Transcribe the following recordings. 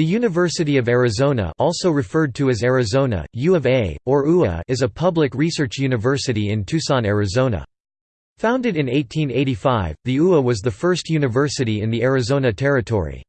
The University of Arizona also referred to as Arizona, U of A, or UA is a public research university in Tucson, Arizona. Founded in 1885, the UA was the first university in the Arizona Territory.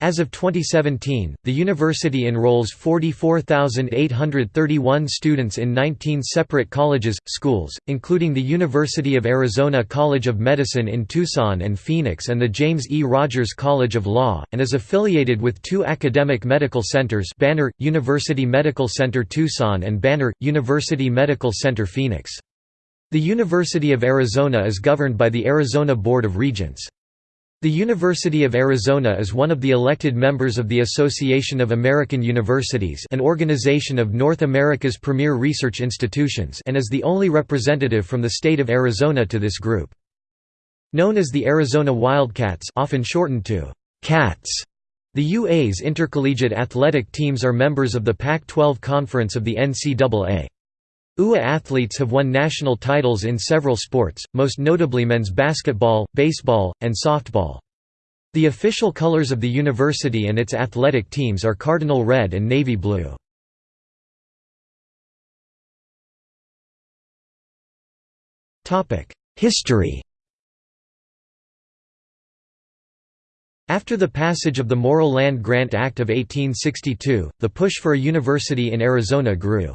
As of 2017, the university enrolls 44,831 students in 19 separate colleges, schools, including the University of Arizona College of Medicine in Tucson and Phoenix and the James E. Rogers College of Law, and is affiliated with two academic medical centers Banner, University Medical Center Tucson and Banner, University Medical Center Phoenix. The University of Arizona is governed by the Arizona Board of Regents. The University of Arizona is one of the elected members of the Association of American Universities an organization of North America's premier research institutions and is the only representative from the state of Arizona to this group. Known as the Arizona Wildcats often shortened to CATS, the UA's intercollegiate athletic teams are members of the Pac-12 Conference of the NCAA. UA athletes have won national titles in several sports, most notably men's basketball, baseball, and softball. The official colors of the university and its athletic teams are cardinal red and navy blue. History After the passage of the Morrill Land Grant Act of 1862, the push for a university in Arizona grew.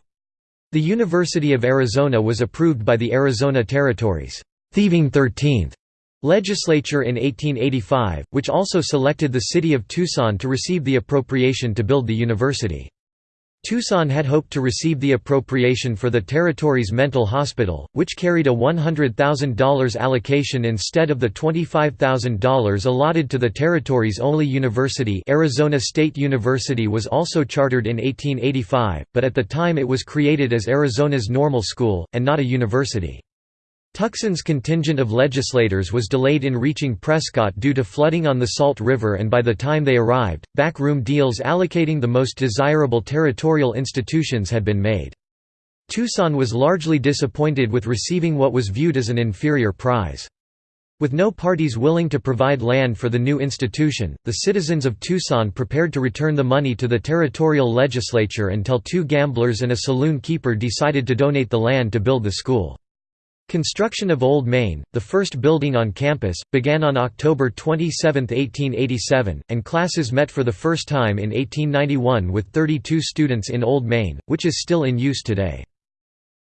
The University of Arizona was approved by the Arizona Territory's Thieving 13th legislature in 1885, which also selected the city of Tucson to receive the appropriation to build the university. Tucson had hoped to receive the appropriation for the territory's mental hospital, which carried a $100,000 allocation instead of the $25,000 allotted to the territory's only university Arizona State University was also chartered in 1885, but at the time it was created as Arizona's normal school, and not a university. Tucson's contingent of legislators was delayed in reaching Prescott due to flooding on the Salt River and by the time they arrived, backroom deals allocating the most desirable territorial institutions had been made. Tucson was largely disappointed with receiving what was viewed as an inferior prize. With no parties willing to provide land for the new institution, the citizens of Tucson prepared to return the money to the territorial legislature until two gamblers and a saloon keeper decided to donate the land to build the school. Construction of Old Main, the first building on campus, began on October 27, 1887, and classes met for the first time in 1891 with 32 students in Old Main, which is still in use today.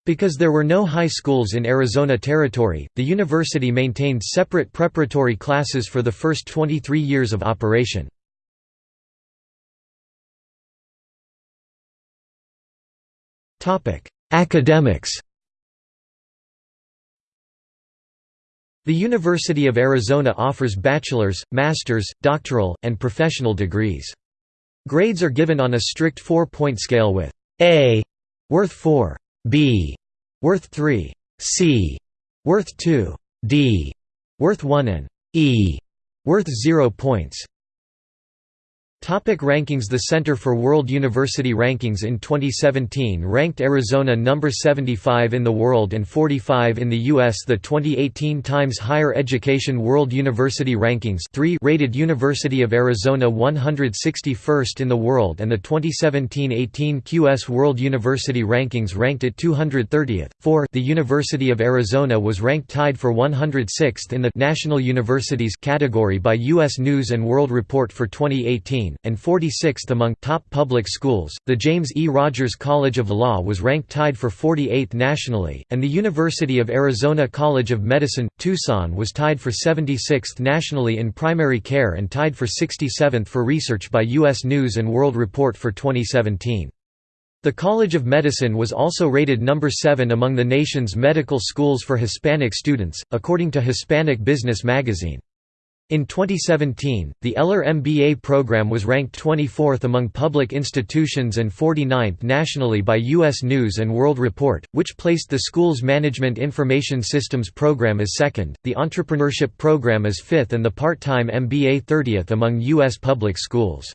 Because there were no high schools in Arizona Territory, the university maintained separate preparatory classes for the first 23 years of operation. Academics The University of Arizona offers bachelor's, master's, doctoral, and professional degrees. Grades are given on a strict four-point scale with A worth 4, B worth 3, C worth 2, D worth 1 and E worth 0 points. Topic rankings The Center for World University Rankings in 2017 ranked Arizona number 75 in the world and 45 in the U.S. The 2018 Times Higher Education World University Rankings 3 rated University of Arizona 161st in the world and the 2017-18 QS World University Rankings ranked it 230th. 4 The University of Arizona was ranked tied for 106th in the National Universities category by U.S. News & World Report for 2018 and 46th among top public schools. The James E. Rogers College of Law was ranked tied for 48th nationally, and the University of Arizona College of Medicine, Tucson was tied for 76th nationally in primary care and tied for 67th for research by U.S. News & World Report for 2017. The College of Medicine was also rated number 7 among the nation's medical schools for Hispanic students, according to Hispanic Business magazine. In 2017, the Eller MBA program was ranked 24th among public institutions and 49th nationally by U.S. News & World Report, which placed the school's Management Information Systems program as second, the Entrepreneurship program as fifth and the part-time MBA 30th among U.S. public schools.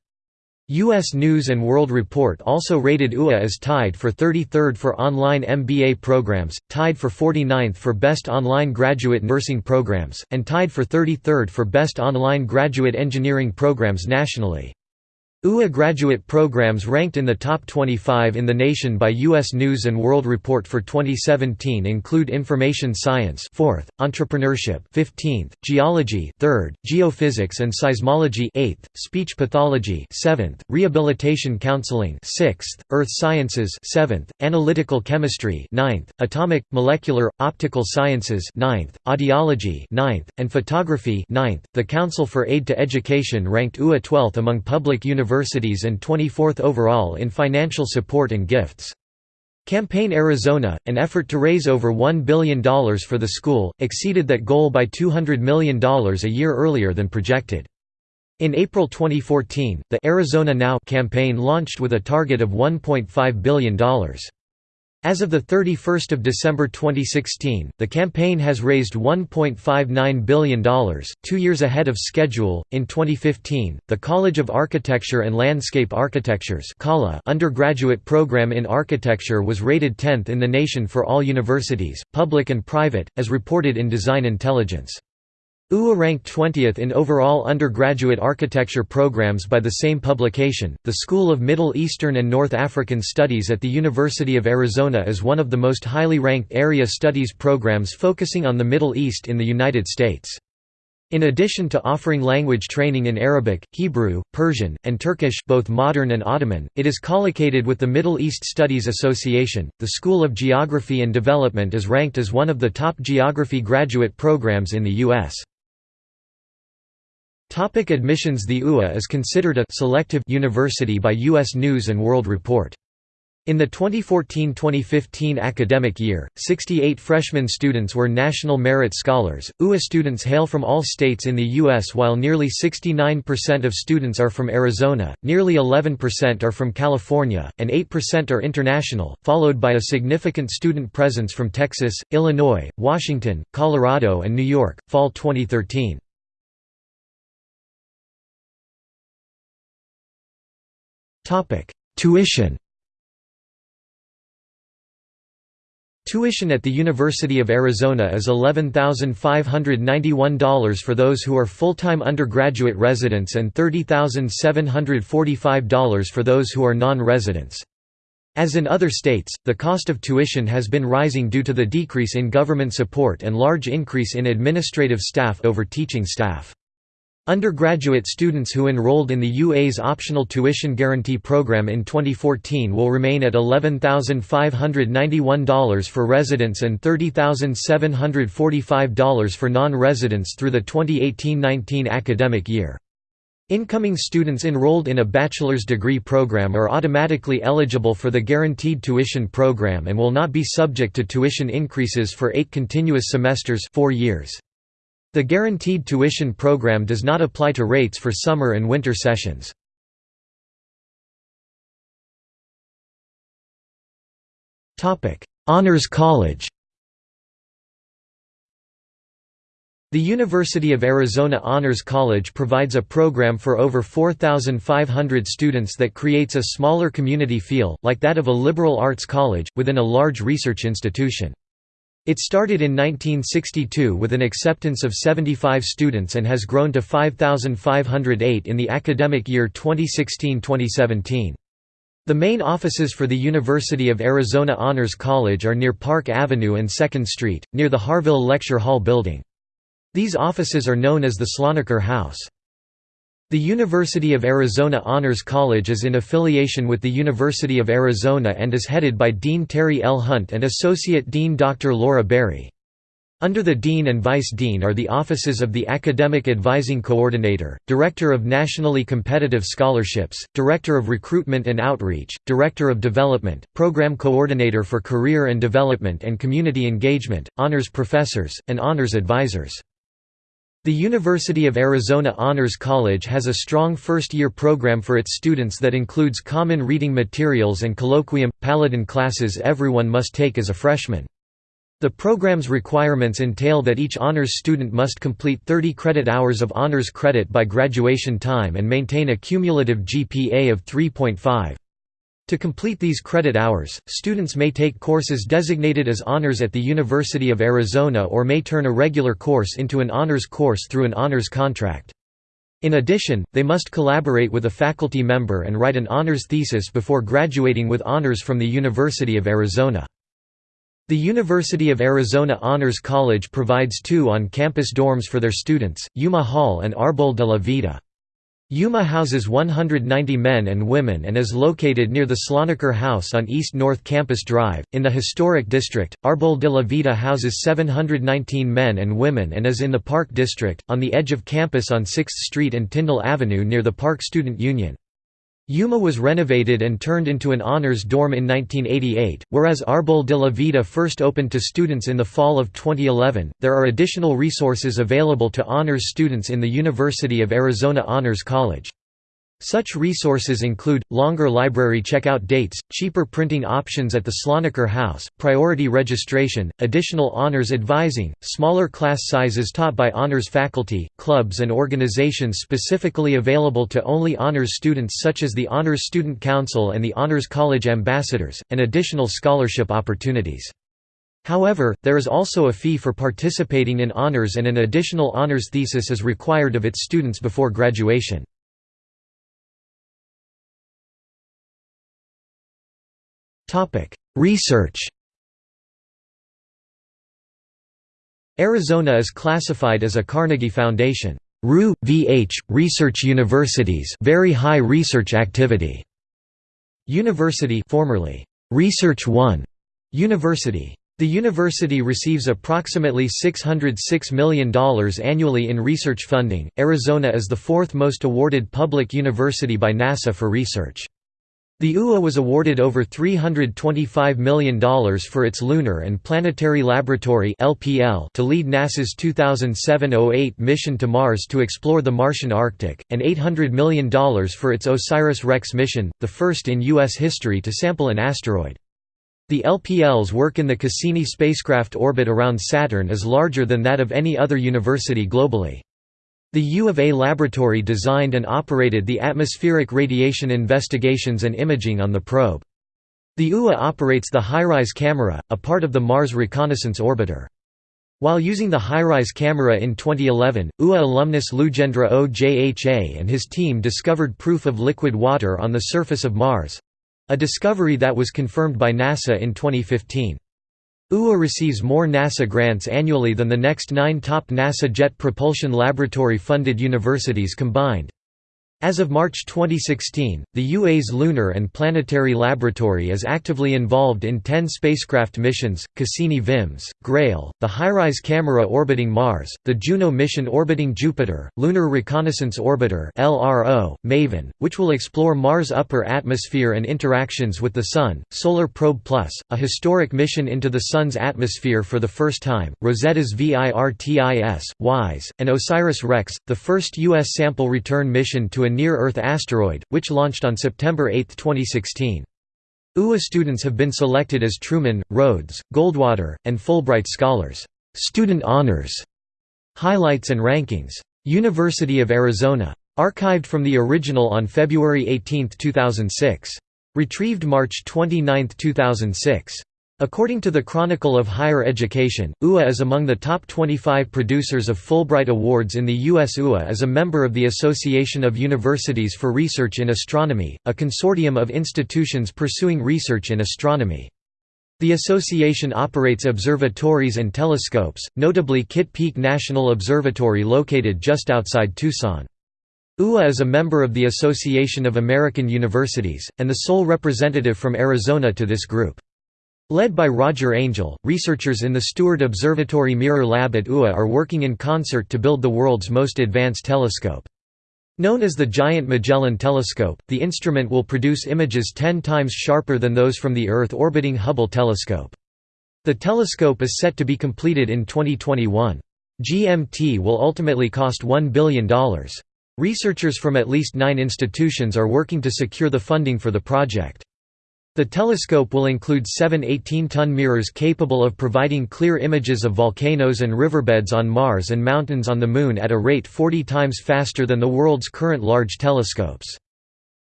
U.S. News & World Report also rated UA as tied for 33rd for online MBA programs, tied for 49th for Best Online Graduate Nursing Programs, and tied for 33rd for Best Online Graduate Engineering Programs nationally. UA graduate programs ranked in the top 25 in the nation by U.S. News & World Report for 2017 include Information Science 4th, Entrepreneurship 15th, Geology 3rd, Geophysics and Seismology 8th, Speech Pathology 7th, Rehabilitation Counseling 6th, Earth Sciences 7th, Analytical Chemistry 9th, Atomic, Molecular, Optical Sciences 9th, Audiology 9th, and Photography 9th. The Council for Aid to Education ranked UA 12th among public universities universities and 24th overall in financial support and gifts. Campaign Arizona, an effort to raise over $1 billion for the school, exceeded that goal by $200 million a year earlier than projected. In April 2014, the Arizona Now campaign launched with a target of $1.5 billion. As of 31 December 2016, the campaign has raised $1.59 billion, two years ahead of schedule. In 2015, the College of Architecture and Landscape Architectures undergraduate program in architecture was rated 10th in the nation for all universities, public and private, as reported in Design Intelligence. UA ranked 20th in overall undergraduate architecture programs by the same publication. The School of Middle Eastern and North African Studies at the University of Arizona is one of the most highly ranked area studies programs focusing on the Middle East in the United States. In addition to offering language training in Arabic, Hebrew, Persian, and Turkish both modern and Ottoman, it is collocated with the Middle East Studies Association. The School of Geography and Development is ranked as one of the top geography graduate programs in the U.S. Topic admissions The UA is considered a «selective» university by U.S. News & World Report. In the 2014–2015 academic year, 68 freshman students were National Merit Scholars. UA students hail from all states in the U.S. while nearly 69% of students are from Arizona, nearly 11% are from California, and 8% are international, followed by a significant student presence from Texas, Illinois, Washington, Colorado and New York. Fall 2013. Tuition Tuition at the University of Arizona is $11,591 for those who are full-time undergraduate residents and $30,745 for those who are non-residents. As in other states, the cost of tuition has been rising due to the decrease in government support and large increase in administrative staff over teaching staff. Undergraduate students who enrolled in the UA's optional tuition guarantee program in 2014 will remain at $11,591 for residents and $30,745 for non-residents through the 2018–19 academic year. Incoming students enrolled in a bachelor's degree program are automatically eligible for the guaranteed tuition program and will not be subject to tuition increases for eight continuous semesters four years. The guaranteed tuition program does not apply to rates for summer and winter sessions. Honors College The University of Arizona Honors College provides a program for over 4,500 students that creates a smaller community feel, like that of a liberal arts college, within a large research institution. It started in 1962 with an acceptance of 75 students and has grown to 5,508 in the academic year 2016–2017. The main offices for the University of Arizona Honors College are near Park Avenue and 2nd Street, near the Harvill Lecture Hall building. These offices are known as the Sloniker House. The University of Arizona Honors College is in affiliation with the University of Arizona and is headed by Dean Terry L. Hunt and Associate Dean Dr. Laura Berry. Under the Dean and Vice Dean are the offices of the Academic Advising Coordinator, Director of Nationally Competitive Scholarships, Director of Recruitment and Outreach, Director of Development, Program Coordinator for Career and Development and Community Engagement, Honors Professors, and Honors Advisors. The University of Arizona Honors College has a strong first-year program for its students that includes common reading materials and colloquium, Paladin classes everyone must take as a freshman. The program's requirements entail that each honors student must complete 30 credit hours of honors credit by graduation time and maintain a cumulative GPA of 3.5. To complete these credit hours, students may take courses designated as honors at the University of Arizona or may turn a regular course into an honors course through an honors contract. In addition, they must collaborate with a faculty member and write an honors thesis before graduating with honors from the University of Arizona. The University of Arizona Honors College provides two on-campus dorms for their students, Yuma Hall and Arbol de la Vida. Yuma houses 190 men and women and is located near the Sloniker House on East North Campus Drive. In the historic district, Arbol de la Vida houses 719 men and women and is in the Park District, on the edge of campus on 6th Street and Tyndall Avenue near the Park Student Union. Yuma was renovated and turned into an honors dorm in 1988, whereas Arbol de la Vida first opened to students in the fall of 2011. There are additional resources available to honors students in the University of Arizona Honors College. Such resources include, longer library checkout dates, cheaper printing options at the Sloniker House, priority registration, additional honors advising, smaller class sizes taught by honors faculty, clubs and organizations specifically available to only honors students such as the Honors Student Council and the Honors College Ambassadors, and additional scholarship opportunities. However, there is also a fee for participating in honors and an additional honors thesis is required of its students before graduation. Research Arizona is classified as a Carnegie Foundation RU, VH, Research Universities very high research activity. University formerly Research One University. The university receives approximately $606 million annually in research funding. Arizona is the fourth most awarded public university by NASA for research. The UA was awarded over $325 million for its Lunar and Planetary Laboratory to lead NASA's 2007–08 mission to Mars to explore the Martian Arctic, and $800 million for its OSIRIS-REx mission, the first in U.S. history to sample an asteroid. The LPL's work in the Cassini spacecraft orbit around Saturn is larger than that of any other university globally. The U of A laboratory designed and operated the atmospheric radiation investigations and imaging on the probe. The UA operates the HiRISE camera, a part of the Mars Reconnaissance Orbiter. While using the HiRISE camera in 2011, UA alumnus Lujendra Ojha and his team discovered proof of liquid water on the surface of Mars—a discovery that was confirmed by NASA in 2015. UA receives more NASA grants annually than the next nine top NASA Jet Propulsion Laboratory-funded universities combined. As of March 2016, the UA's Lunar and Planetary Laboratory is actively involved in 10 spacecraft missions, Cassini-VIMS, GRAIL, the HiRISE camera orbiting Mars, the Juno mission orbiting Jupiter, Lunar Reconnaissance Orbiter MAVEN, which will explore Mars' upper atmosphere and interactions with the Sun, Solar Probe Plus, a historic mission into the Sun's atmosphere for the first time, Rosetta's VIRTIS, WISE, and OSIRIS-REx, the first U.S. sample return mission to a near-Earth asteroid, which launched on September 8, 2016. UA students have been selected as Truman, Rhodes, Goldwater, and Fulbright scholars. Student honors Highlights and rankings. University of Arizona. Archived from the original on February 18, 2006. Retrieved March 29, 2006. According to the Chronicle of Higher Education, UA is among the top 25 producers of Fulbright Awards in the U.S. UA is a member of the Association of Universities for Research in Astronomy, a consortium of institutions pursuing research in astronomy. The association operates observatories and telescopes, notably Kitt Peak National Observatory located just outside Tucson. UA is a member of the Association of American Universities, and the sole representative from Arizona to this group. Led by Roger Angel, researchers in the Steward Observatory Mirror Lab at UA are working in concert to build the world's most advanced telescope. Known as the Giant Magellan Telescope, the instrument will produce images 10 times sharper than those from the Earth-orbiting Hubble telescope. The telescope is set to be completed in 2021. GMT will ultimately cost $1 billion. Researchers from at least nine institutions are working to secure the funding for the project. The telescope will include seven 18-ton mirrors capable of providing clear images of volcanoes and riverbeds on Mars and mountains on the Moon at a rate 40 times faster than the world's current large telescopes.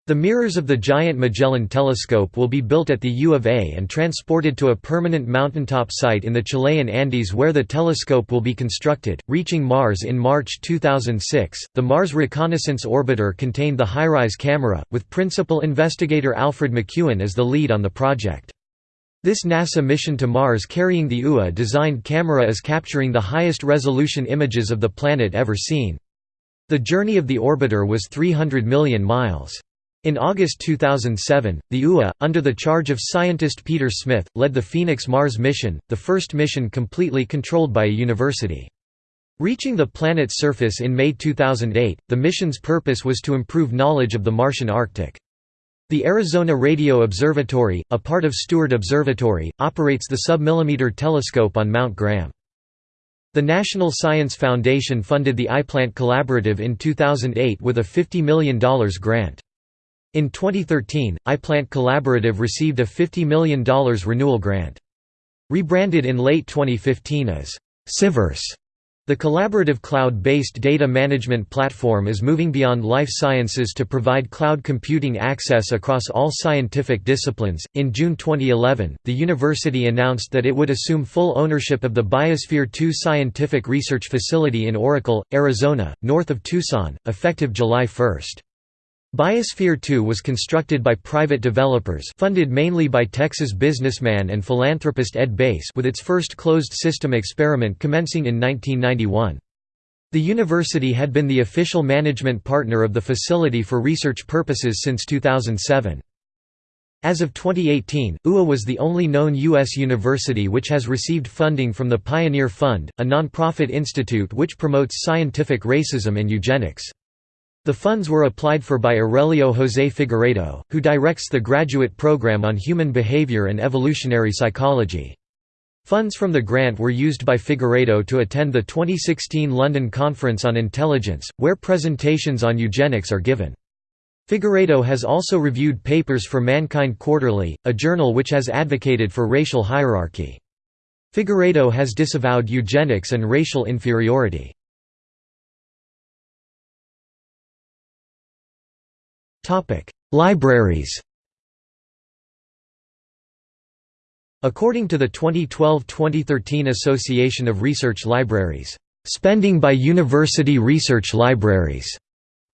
The mirrors of the giant Magellan telescope will be built at the U of A and transported to a permanent mountaintop site in the Chilean Andes where the telescope will be constructed, reaching Mars in March 2006. The Mars Reconnaissance Orbiter contained the HiRISE camera, with principal investigator Alfred McEwen as the lead on the project. This NASA mission to Mars carrying the UA designed camera is capturing the highest resolution images of the planet ever seen. The journey of the orbiter was 300 million miles. In August 2007, the UA, under the charge of scientist Peter Smith, led the Phoenix Mars mission, the first mission completely controlled by a university. Reaching the planet's surface in May 2008, the mission's purpose was to improve knowledge of the Martian Arctic. The Arizona Radio Observatory, a part of Steward Observatory, operates the submillimeter telescope on Mount Graham. The National Science Foundation funded the iPlant Collaborative in 2008 with a $50 million grant. In 2013, iPlant Collaborative received a $50 million renewal grant. Rebranded in late 2015 as CyVerse, the collaborative cloud-based data management platform is moving beyond life sciences to provide cloud computing access across all scientific disciplines. In June 2011, the university announced that it would assume full ownership of the Biosphere 2 scientific research facility in Oracle, Arizona, north of Tucson, effective July 1. Biosphere 2 was constructed by private developers funded mainly by Texas businessman and philanthropist Ed Bass with its first closed-system experiment commencing in 1991. The university had been the official management partner of the facility for research purposes since 2007. As of 2018, UA was the only known U.S. university which has received funding from the Pioneer Fund, a nonprofit institute which promotes scientific racism and eugenics. The funds were applied for by Aurelio José Figueredo, who directs the graduate program on human behavior and evolutionary psychology. Funds from the grant were used by Figueredo to attend the 2016 London Conference on Intelligence, where presentations on eugenics are given. Figueredo has also reviewed papers for Mankind Quarterly, a journal which has advocated for racial hierarchy. Figueredo has disavowed eugenics and racial inferiority. Libraries According to the 2012–2013 Association of Research Libraries, "...spending by university research libraries."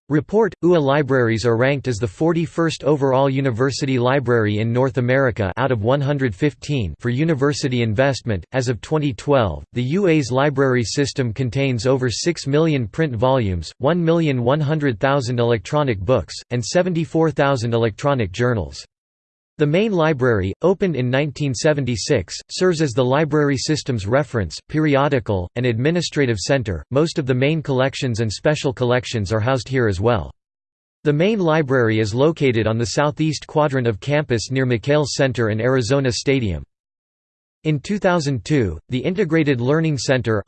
Report, UA libraries are ranked as the 41st overall university library in North America out of 115 for university investment. As of 2012, the UA's library system contains over 6 million print volumes, 1,100,000 electronic books, and 74,000 electronic journals. The main library, opened in 1976, serves as the library system's reference, periodical, and administrative center. Most of the main collections and special collections are housed here as well. The main library is located on the southeast quadrant of campus near McKale Center and Arizona Stadium. In 2002, the Integrated Learning Center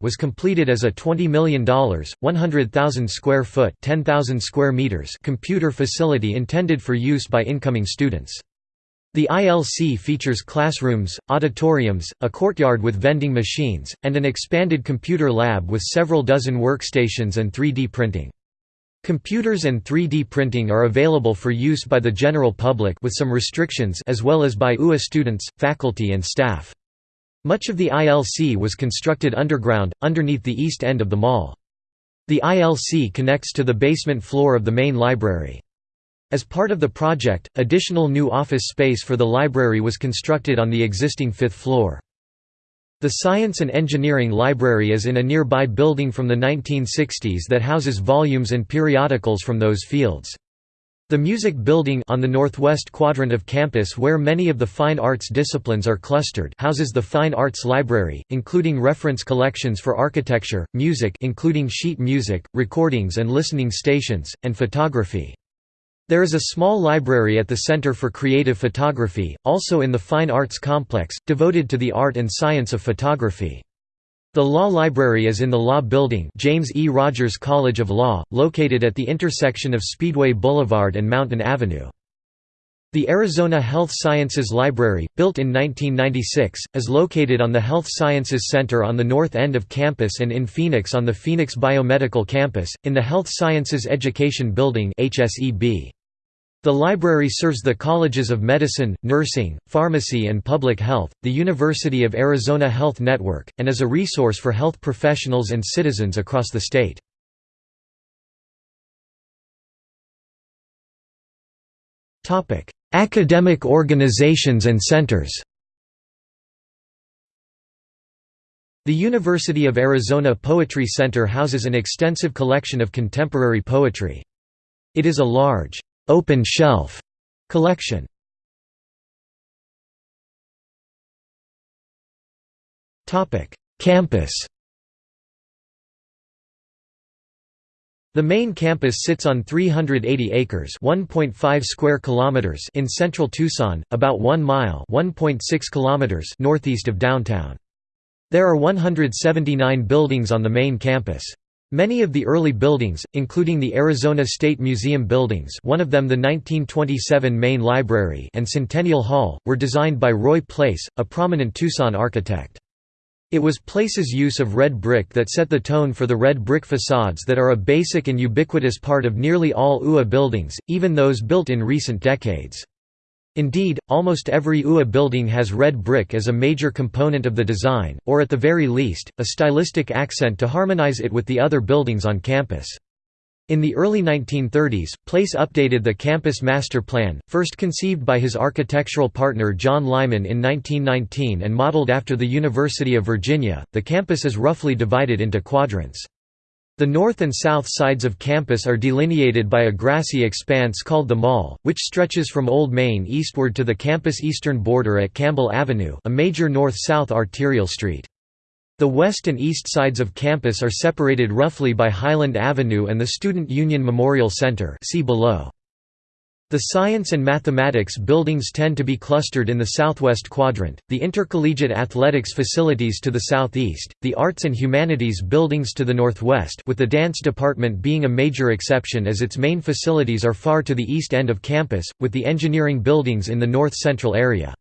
was completed as a $20 million, 100,000 square foot (10,000 square meters) computer facility intended for use by incoming students. The ILC features classrooms, auditoriums, a courtyard with vending machines, and an expanded computer lab with several dozen workstations and 3D printing. Computers and 3D printing are available for use by the general public with some restrictions as well as by UA students, faculty and staff. Much of the ILC was constructed underground, underneath the east end of the mall. The ILC connects to the basement floor of the main library. As part of the project, additional new office space for the library was constructed on the existing fifth floor. The Science and Engineering Library is in a nearby building from the 1960s that houses volumes and periodicals from those fields. The Music Building on the northwest quadrant of campus where many of the fine arts disciplines are clustered houses the Fine Arts Library, including reference collections for architecture, music including sheet music, recordings and listening stations, and photography. There is a small library at the Center for Creative Photography, also in the Fine Arts Complex, devoted to the art and science of photography. The Law Library is in the Law Building James E. Rogers College of Law, located at the intersection of Speedway Boulevard and Mountain Avenue. The Arizona Health Sciences Library, built in 1996, is located on the Health Sciences Center on the north end of campus and in Phoenix on the Phoenix Biomedical Campus, in the Health Sciences Education Building HSEB. The library serves the colleges of medicine, nursing, pharmacy and public health, the University of Arizona Health Network, and is a resource for health professionals and citizens across the state. Academic organizations and centers The University of Arizona Poetry Center houses an extensive collection of contemporary poetry. It is a large, open shelf collection. Topic: Campus The main campus sits on 380 acres (1.5 square kilometers) in central Tucson, about 1 mile (1.6 kilometers) northeast of downtown. There are 179 buildings on the main campus. Many of the early buildings, including the Arizona State Museum buildings one of them the 1927 Main Library and Centennial Hall, were designed by Roy Place, a prominent Tucson architect. It was Place's use of red brick that set the tone for the red brick facades that are a basic and ubiquitous part of nearly all UA buildings, even those built in recent decades. Indeed, almost every UA building has red brick as a major component of the design, or at the very least, a stylistic accent to harmonize it with the other buildings on campus. In the early 1930s, Place updated the campus master plan, first conceived by his architectural partner John Lyman in 1919 and modeled after the University of Virginia. The campus is roughly divided into quadrants. The north and south sides of campus are delineated by a grassy expanse called the Mall, which stretches from Old Main eastward to the campus eastern border at Campbell Avenue a major north-south arterial street. The west and east sides of campus are separated roughly by Highland Avenue and the Student Union Memorial Center see below. The science and mathematics buildings tend to be clustered in the southwest quadrant, the intercollegiate athletics facilities to the southeast, the arts and humanities buildings to the northwest with the dance department being a major exception as its main facilities are far to the east end of campus, with the engineering buildings in the north-central area.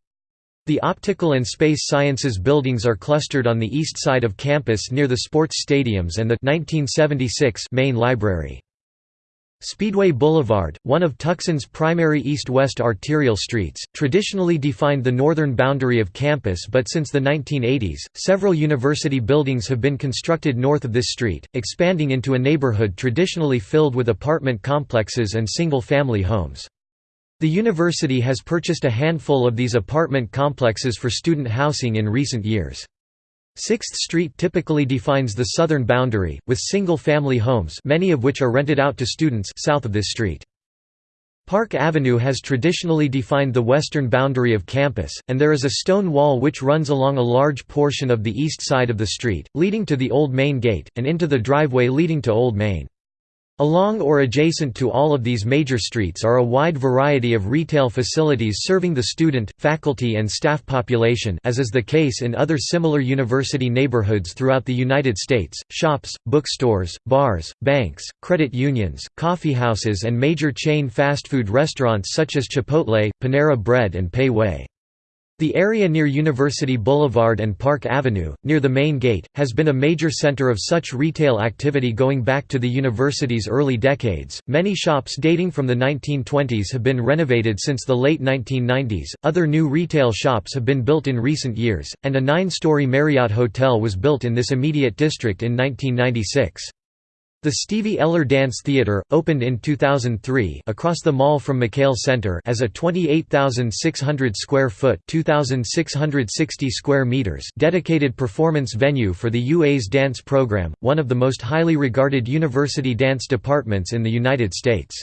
The optical and space sciences buildings are clustered on the east side of campus near the sports stadiums and the 1976 main library. Speedway Boulevard, one of Tucson's primary east-west arterial streets, traditionally defined the northern boundary of campus but since the 1980s, several university buildings have been constructed north of this street, expanding into a neighborhood traditionally filled with apartment complexes and single-family homes. The university has purchased a handful of these apartment complexes for student housing in recent years. Sixth Street typically defines the southern boundary, with single-family homes many of which are rented out to students south of this street. Park Avenue has traditionally defined the western boundary of campus, and there is a stone wall which runs along a large portion of the east side of the street, leading to the Old Main Gate, and into the driveway leading to Old Main. Along or adjacent to all of these major streets are a wide variety of retail facilities serving the student, faculty and staff population as is the case in other similar university neighborhoods throughout the United States, shops, bookstores, bars, banks, credit unions, coffeehouses and major chain fast food restaurants such as Chipotle, Panera Bread and Pei Wei. The area near University Boulevard and Park Avenue, near the main gate, has been a major center of such retail activity going back to the university's early decades. Many shops dating from the 1920s have been renovated since the late 1990s, other new retail shops have been built in recent years, and a nine story Marriott Hotel was built in this immediate district in 1996. The Stevie Eller Dance Theater, opened in 2003 across the mall from McKale Center as a 28,600 square foot 2,660 square meters dedicated performance venue for the UA's dance program, one of the most highly regarded university dance departments in the United States.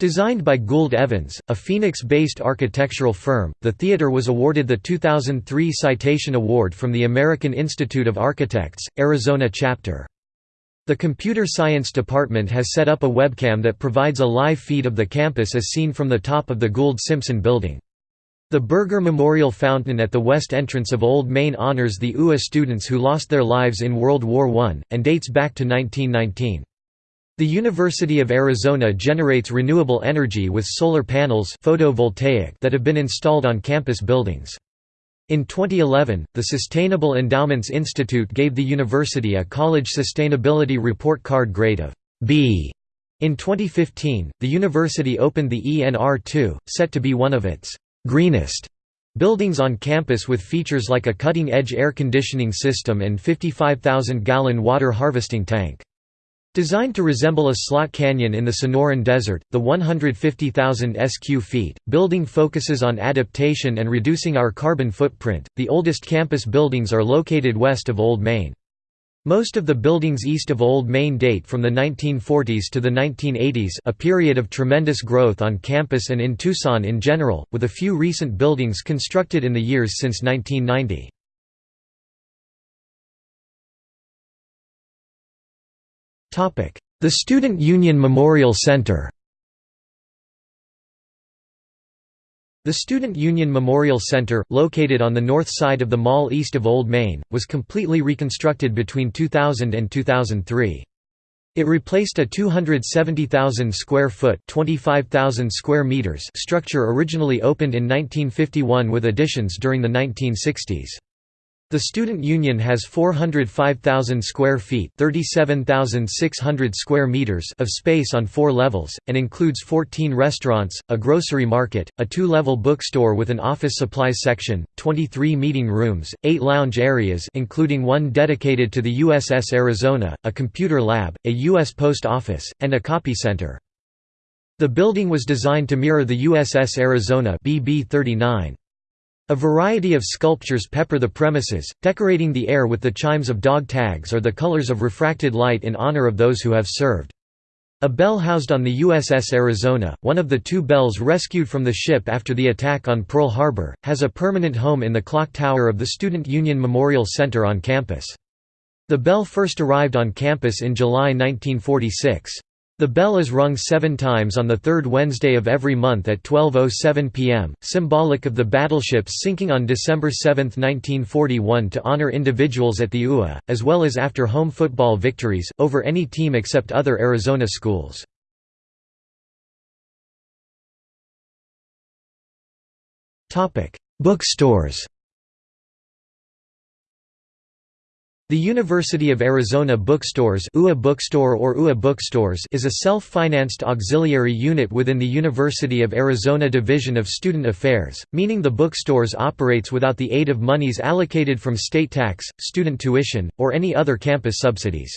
Designed by Gould Evans, a Phoenix-based architectural firm, the theater was awarded the 2003 Citation Award from the American Institute of Architects, Arizona chapter. The computer science department has set up a webcam that provides a live feed of the campus as seen from the top of the Gould-Simpson building. The Burger Memorial Fountain at the west entrance of Old Main honors the UA students who lost their lives in World War I, and dates back to 1919. The University of Arizona generates renewable energy with solar panels photovoltaic that have been installed on campus buildings. In 2011, the Sustainable Endowments Institute gave the university a College Sustainability Report Card grade of B In 2015, the university opened the ENR2, set to be one of its «greenest» buildings on campus with features like a cutting-edge air conditioning system and 55,000-gallon water harvesting tank. Designed to resemble a slot canyon in the Sonoran Desert, the 150,000 sq feet building focuses on adaptation and reducing our carbon footprint. The oldest campus buildings are located west of Old Main. Most of the buildings east of Old Main date from the 1940s to the 1980s a period of tremendous growth on campus and in Tucson in general, with a few recent buildings constructed in the years since 1990. The Student Union Memorial Center The Student Union Memorial Center, located on the north side of the mall east of Old Main, was completely reconstructed between 2000 and 2003. It replaced a 270,000 square foot (25,000 square meters) structure originally opened in 1951 with additions during the 1960s. The student union has 405,000 square feet (37,600 square meters) of space on 4 levels and includes 14 restaurants, a grocery market, a two-level bookstore with an office supplies section, 23 meeting rooms, 8 lounge areas including one dedicated to the USS Arizona, a computer lab, a US post office, and a copy center. The building was designed to mirror the USS Arizona BB-39. A variety of sculptures pepper the premises, decorating the air with the chimes of dog tags or the colors of refracted light in honor of those who have served. A bell housed on the USS Arizona, one of the two bells rescued from the ship after the attack on Pearl Harbor, has a permanent home in the clock tower of the Student Union Memorial Center on campus. The bell first arrived on campus in July 1946. The bell is rung seven times on the third Wednesday of every month at 12.07 p.m., symbolic of the battleships sinking on December 7, 1941 to honor individuals at the UA, as well as after home football victories, over any team except other Arizona schools. Bookstores The University of Arizona Bookstores UA Bookstore or UA Bookstores is a self-financed auxiliary unit within the University of Arizona Division of Student Affairs, meaning the bookstores operates without the aid of monies allocated from state tax, student tuition, or any other campus subsidies.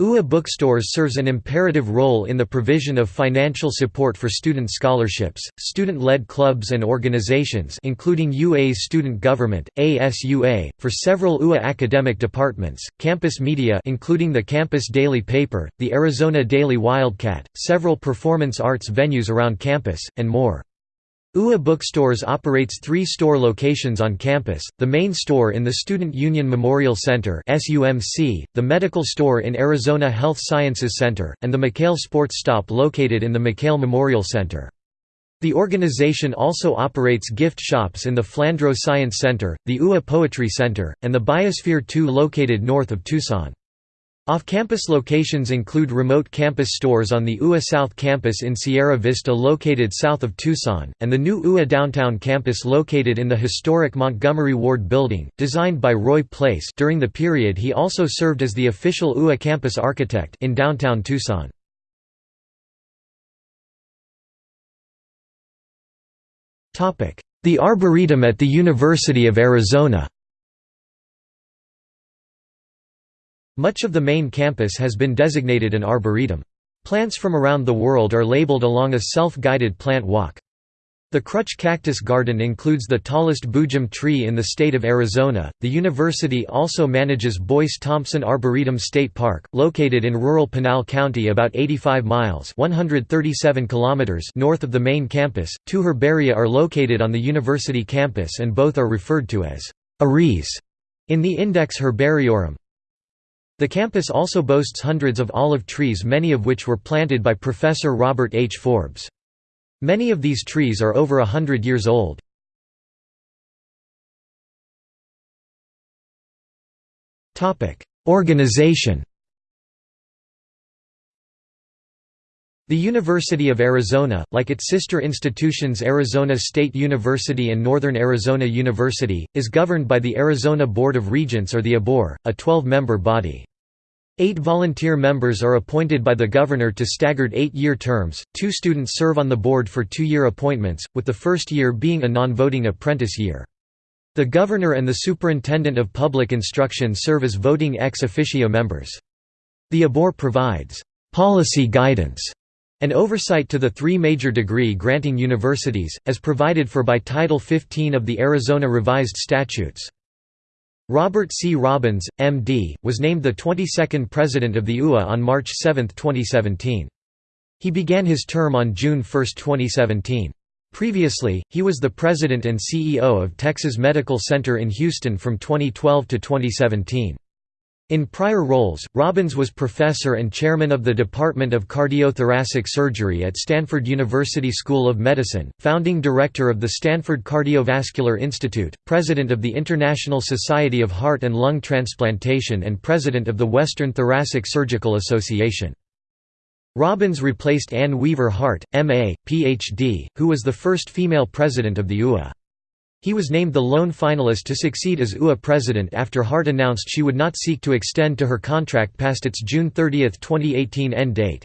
UA Bookstores serves an imperative role in the provision of financial support for student scholarships, student-led clubs and organizations including UA's student government, ASUA, for several UA academic departments, campus media including the campus daily paper, the Arizona Daily Wildcat, several performance arts venues around campus, and more. UA Bookstores operates three store locations on campus, the main store in the Student Union Memorial Center the medical store in Arizona Health Sciences Center, and the McKale Sports Stop located in the McKale Memorial Center. The organization also operates gift shops in the Flandreau Science Center, the UA Poetry Center, and the Biosphere 2 located north of Tucson. Off-campus locations include remote campus stores on the UA South campus in Sierra Vista located south of Tucson, and the new UA downtown campus located in the historic Montgomery Ward building, designed by Roy Place during the period he also served as the official UA campus architect in downtown Tucson. The Arboretum at the University of Arizona Much of the main campus has been designated an arboretum. Plants from around the world are labeled along a self-guided plant walk. The Krutch Cactus Garden includes the tallest boojum tree in the state of Arizona. The university also manages Boyce Thompson Arboretum State Park, located in rural Pinal County about 85 miles (137 kilometers) north of the main campus. Two herbaria are located on the university campus and both are referred to as Aries in the Index Herbariorum. The campus also boasts hundreds of olive trees many of which were planted by Professor Robert H. Forbes. Many of these trees are over a hundred years old. Organization The University of Arizona, like its sister institutions Arizona State University and Northern Arizona University, is governed by the Arizona Board of Regents or the ABOR, a 12-member body. Eight volunteer members are appointed by the governor to staggered eight-year terms, two students serve on the board for two-year appointments, with the first year being a non-voting apprentice year. The governor and the superintendent of public instruction serve as voting ex officio members. The ABOR provides «policy guidance» and oversight to the three major degree-granting universities, as provided for by Title 15 of the Arizona Revised Statutes. Robert C. Robbins, M.D., was named the 22nd president of the UA on March 7, 2017. He began his term on June 1, 2017. Previously, he was the president and CEO of Texas Medical Center in Houston from 2012 to 2017. In prior roles, Robbins was professor and chairman of the Department of Cardiothoracic Surgery at Stanford University School of Medicine, founding director of the Stanford Cardiovascular Institute, president of the International Society of Heart and Lung Transplantation and president of the Western Thoracic Surgical Association. Robbins replaced Anne Weaver Hart, M.A., Ph.D., who was the first female president of the UA. He was named the lone finalist to succeed as UA president after Hart announced she would not seek to extend to her contract past its June 30, 2018 end date.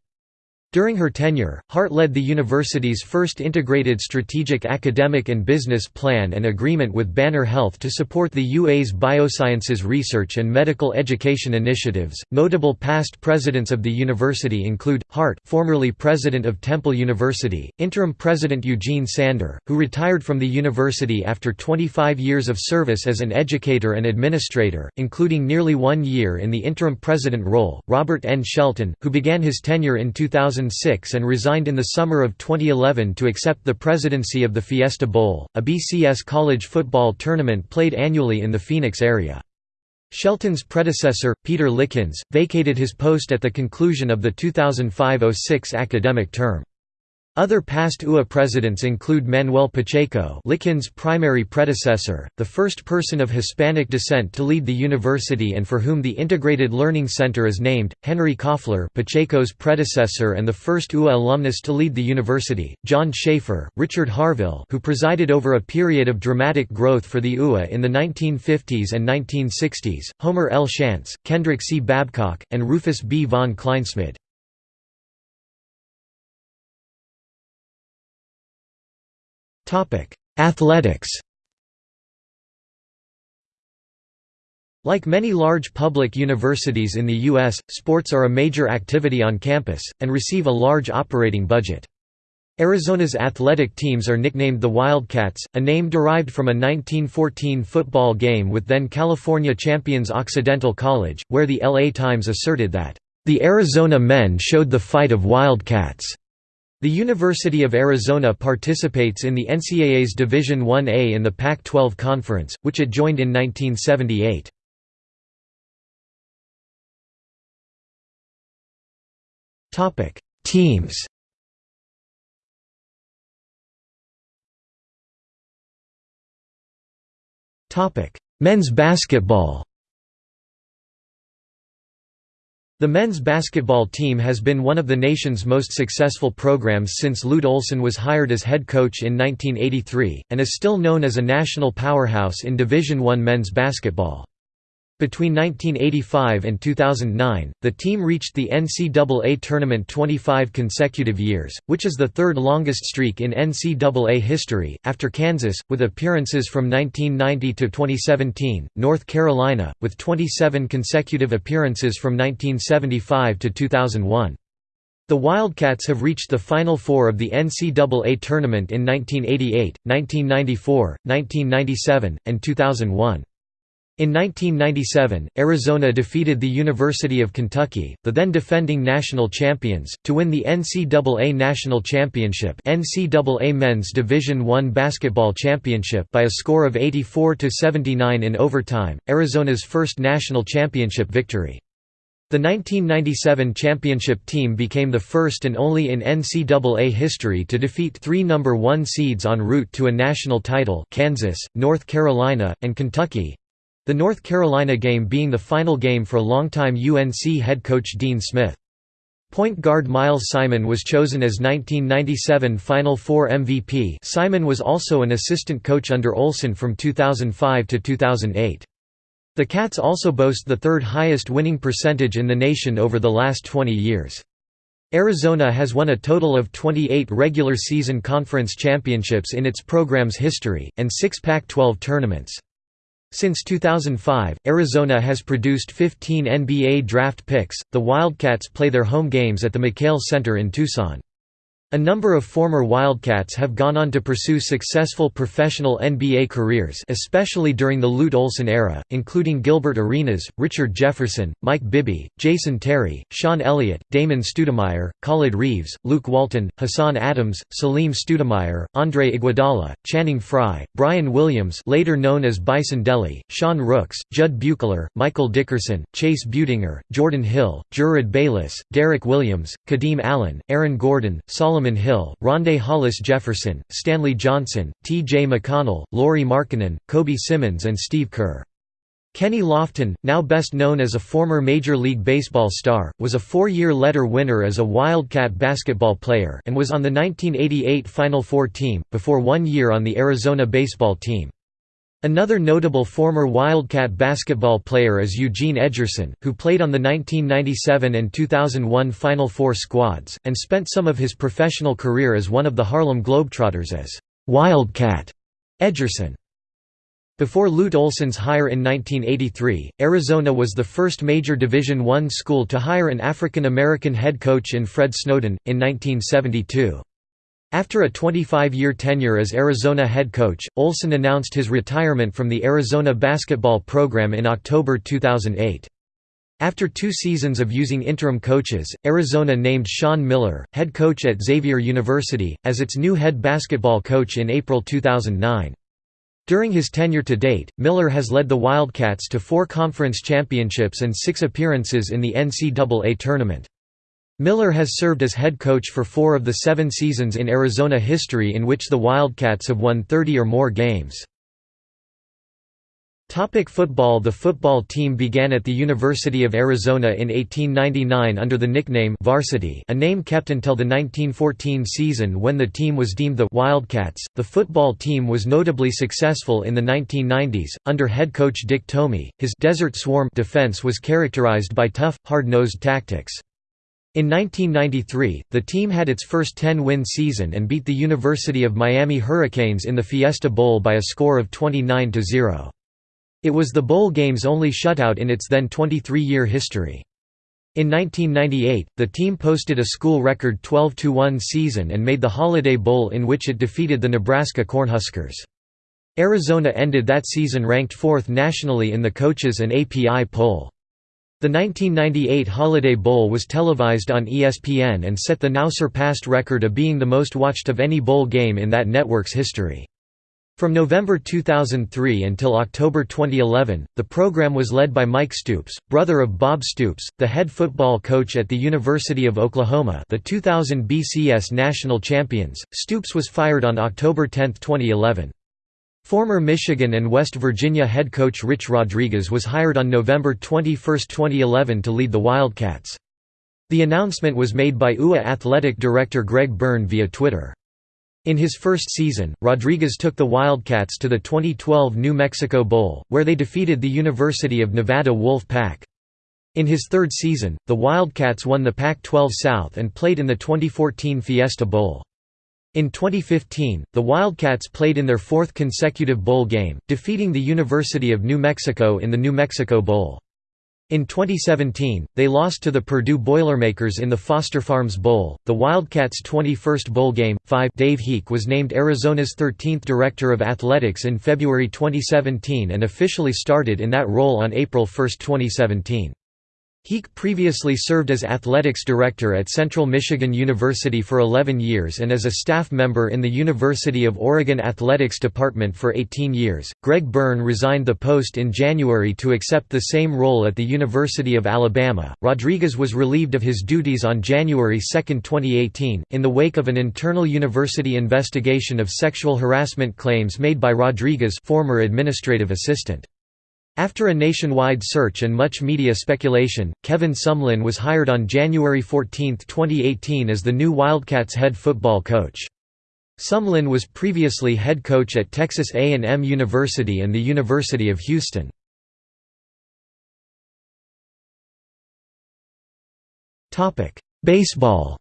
During her tenure, Hart led the university's first integrated strategic academic and business plan and agreement with Banner Health to support the UA's biosciences research and medical education initiatives. Notable past presidents of the university include Hart, formerly president of Temple University, interim president Eugene Sander, who retired from the university after 25 years of service as an educator and administrator, including nearly one year in the interim president role, Robert N. Shelton, who began his tenure in 2000 2006 and resigned in the summer of 2011 to accept the presidency of the Fiesta Bowl, a BCS college football tournament played annually in the Phoenix area. Shelton's predecessor, Peter Likins, vacated his post at the conclusion of the 2005–06 academic term. Other past UA presidents include Manuel Pacheco Likins' primary predecessor, the first person of Hispanic descent to lead the university and for whom the Integrated Learning Center is named, Henry Koffler Pacheco's predecessor and the first UA alumnus to lead the university, John Schaefer, Richard Harvill who presided over a period of dramatic growth for the UA in the 1950s and 1960s, Homer L. Shantz, Kendrick C. Babcock, and Rufus B. von Kleinsmid. Athletics Like many large public universities in the U.S., sports are a major activity on campus, and receive a large operating budget. Arizona's athletic teams are nicknamed the Wildcats, a name derived from a 1914 football game with then California champions Occidental College, where the LA Times asserted that, "...the Arizona men showed the fight of Wildcats." The University of Arizona participates in the NCAA's Division I-A in the Pac-12 Conference, which it joined in 1978. Teams Men's basketball The men's basketball team has been one of the nation's most successful programs since Lute Olson was hired as head coach in 1983, and is still known as a national powerhouse in Division I men's basketball. Between 1985 and 2009, the team reached the NCAA tournament 25 consecutive years, which is the third longest streak in NCAA history, after Kansas, with appearances from 1990 to 2017, North Carolina, with 27 consecutive appearances from 1975 to 2001. The Wildcats have reached the Final Four of the NCAA tournament in 1988, 1994, 1997, and 2001. In 1997, Arizona defeated the University of Kentucky, the then defending national champions, to win the NCAA National Championship NCAA Men's Division I Basketball Championship by a score of 84–79 in overtime, Arizona's first national championship victory. The 1997 championship team became the first and only in NCAA history to defeat three number one seeds en route to a national title Kansas, North Carolina, and Kentucky, the North Carolina game being the final game for longtime UNC head coach Dean Smith. Point guard Miles Simon was chosen as 1997 Final Four MVP Simon was also an assistant coach under Olson from 2005 to 2008. The Cats also boast the third highest winning percentage in the nation over the last 20 years. Arizona has won a total of 28 regular season conference championships in its program's history, and six Pac-12 tournaments. Since 2005, Arizona has produced 15 NBA draft picks. The Wildcats play their home games at the McKale Center in Tucson. A number of former Wildcats have gone on to pursue successful professional NBA careers especially during the Lute Olson era, including Gilbert Arenas, Richard Jefferson, Mike Bibby, Jason Terry, Sean Elliott, Damon Stoudemire, Khalid Reeves, Luke Walton, Hassan Adams, Salim Stoudemire, Andre Iguodala, Channing Frye, Brian Williams later known as Bison Dele, Sean Rooks, Jud Buechler, Michael Dickerson, Chase Budinger, Jordan Hill, Jerryd Bayless, Derek Williams, Kadeem Allen, Aaron Gordon, Solomon Solomon Hill, Rondae Hollis Jefferson, Stanley Johnson, T. J. McConnell, Lauri Markkanen, Kobe Simmons and Steve Kerr. Kenny Lofton, now best known as a former Major League Baseball star, was a four-year letter winner as a Wildcat basketball player and was on the 1988 Final Four team, before one year on the Arizona baseball team. Another notable former Wildcat basketball player is Eugene Edgerson, who played on the 1997 and 2001 Final Four squads, and spent some of his professional career as one of the Harlem Globetrotters as Wildcat Edgerson. Before Lute Olson's hire in 1983, Arizona was the first major Division I school to hire an African American head coach in Fred Snowden, in 1972. After a 25-year tenure as Arizona head coach, Olson announced his retirement from the Arizona basketball program in October 2008. After two seasons of using interim coaches, Arizona named Sean Miller, head coach at Xavier University, as its new head basketball coach in April 2009. During his tenure to date, Miller has led the Wildcats to four conference championships and six appearances in the NCAA tournament. Miller has served as head coach for four of the seven seasons in Arizona history in which the Wildcats have won 30 or more games. Topic football The football team began at the University of Arizona in 1899 under the nickname Varsity a name kept until the 1914 season when the team was deemed the Wildcats. The football team was notably successful in the 1990s, under head coach Dick Tomey. His Desert Swarm defense was characterized by tough, hard-nosed tactics. In 1993, the team had its first 10-win season and beat the University of Miami Hurricanes in the Fiesta Bowl by a score of 29–0. It was the bowl game's only shutout in its then 23-year history. In 1998, the team posted a school record 12–1 season and made the Holiday Bowl in which it defeated the Nebraska Cornhuskers. Arizona ended that season ranked fourth nationally in the coaches and API poll. The 1998 Holiday Bowl was televised on ESPN and set the now surpassed record of being the most watched of any bowl game in that network's history. From November 2003 until October 2011, the program was led by Mike Stoops, brother of Bob Stoops, the head football coach at the University of Oklahoma the 2000 BCS national champions. Stoops was fired on October 10, 2011. Former Michigan and West Virginia head coach Rich Rodriguez was hired on November 21, 2011 to lead the Wildcats. The announcement was made by UA athletic director Greg Byrne via Twitter. In his first season, Rodriguez took the Wildcats to the 2012 New Mexico Bowl, where they defeated the University of Nevada Wolf Pack. In his third season, the Wildcats won the Pac-12 South and played in the 2014 Fiesta Bowl. In 2015, the Wildcats played in their fourth consecutive bowl game, defeating the University of New Mexico in the New Mexico Bowl. In 2017, they lost to the Purdue Boilermakers in the Foster Farms Bowl, the Wildcats' 21st bowl game. 5 Dave Heeke was named Arizona's 13th Director of Athletics in February 2017 and officially started in that role on April 1, 2017. Heeke previously served as athletics director at Central Michigan University for 11 years and as a staff member in the University of Oregon Athletics Department for 18 years. Greg Byrne resigned the post in January to accept the same role at the University of Alabama. Rodriguez was relieved of his duties on January 2, 2018, in the wake of an internal university investigation of sexual harassment claims made by Rodriguez, former administrative assistant. After a nationwide search and much media speculation, Kevin Sumlin was hired on January 14, 2018 as the new Wildcats head football coach. Sumlin was previously head coach at Texas A&M University and the University of Houston. Baseball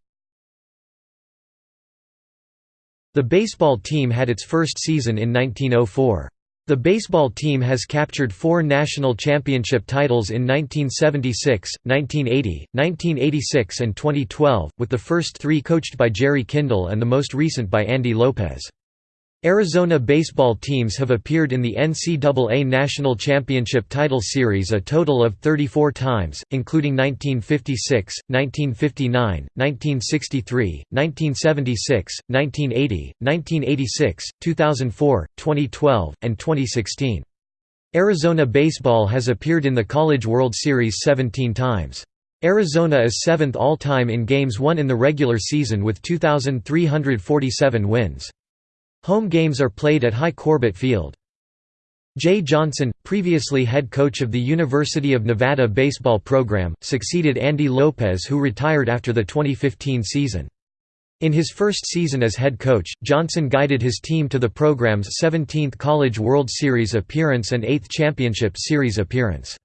The baseball team had its first season in 1904. The baseball team has captured four national championship titles in 1976, 1980, 1986 and 2012, with the first three coached by Jerry Kindall and the most recent by Andy Lopez. Arizona baseball teams have appeared in the NCAA National Championship Title Series a total of 34 times, including 1956, 1959, 1963, 1976, 1980, 1986, 2004, 2012, and 2016. Arizona baseball has appeared in the College World Series 17 times. Arizona is seventh all-time in games won in the regular season with 2,347 wins. Home games are played at Hi Corbett Field. Jay Johnson, previously head coach of the University of Nevada baseball program, succeeded Andy Lopez who retired after the 2015 season. In his first season as head coach, Johnson guided his team to the program's 17th College World Series appearance and 8th Championship Series appearance.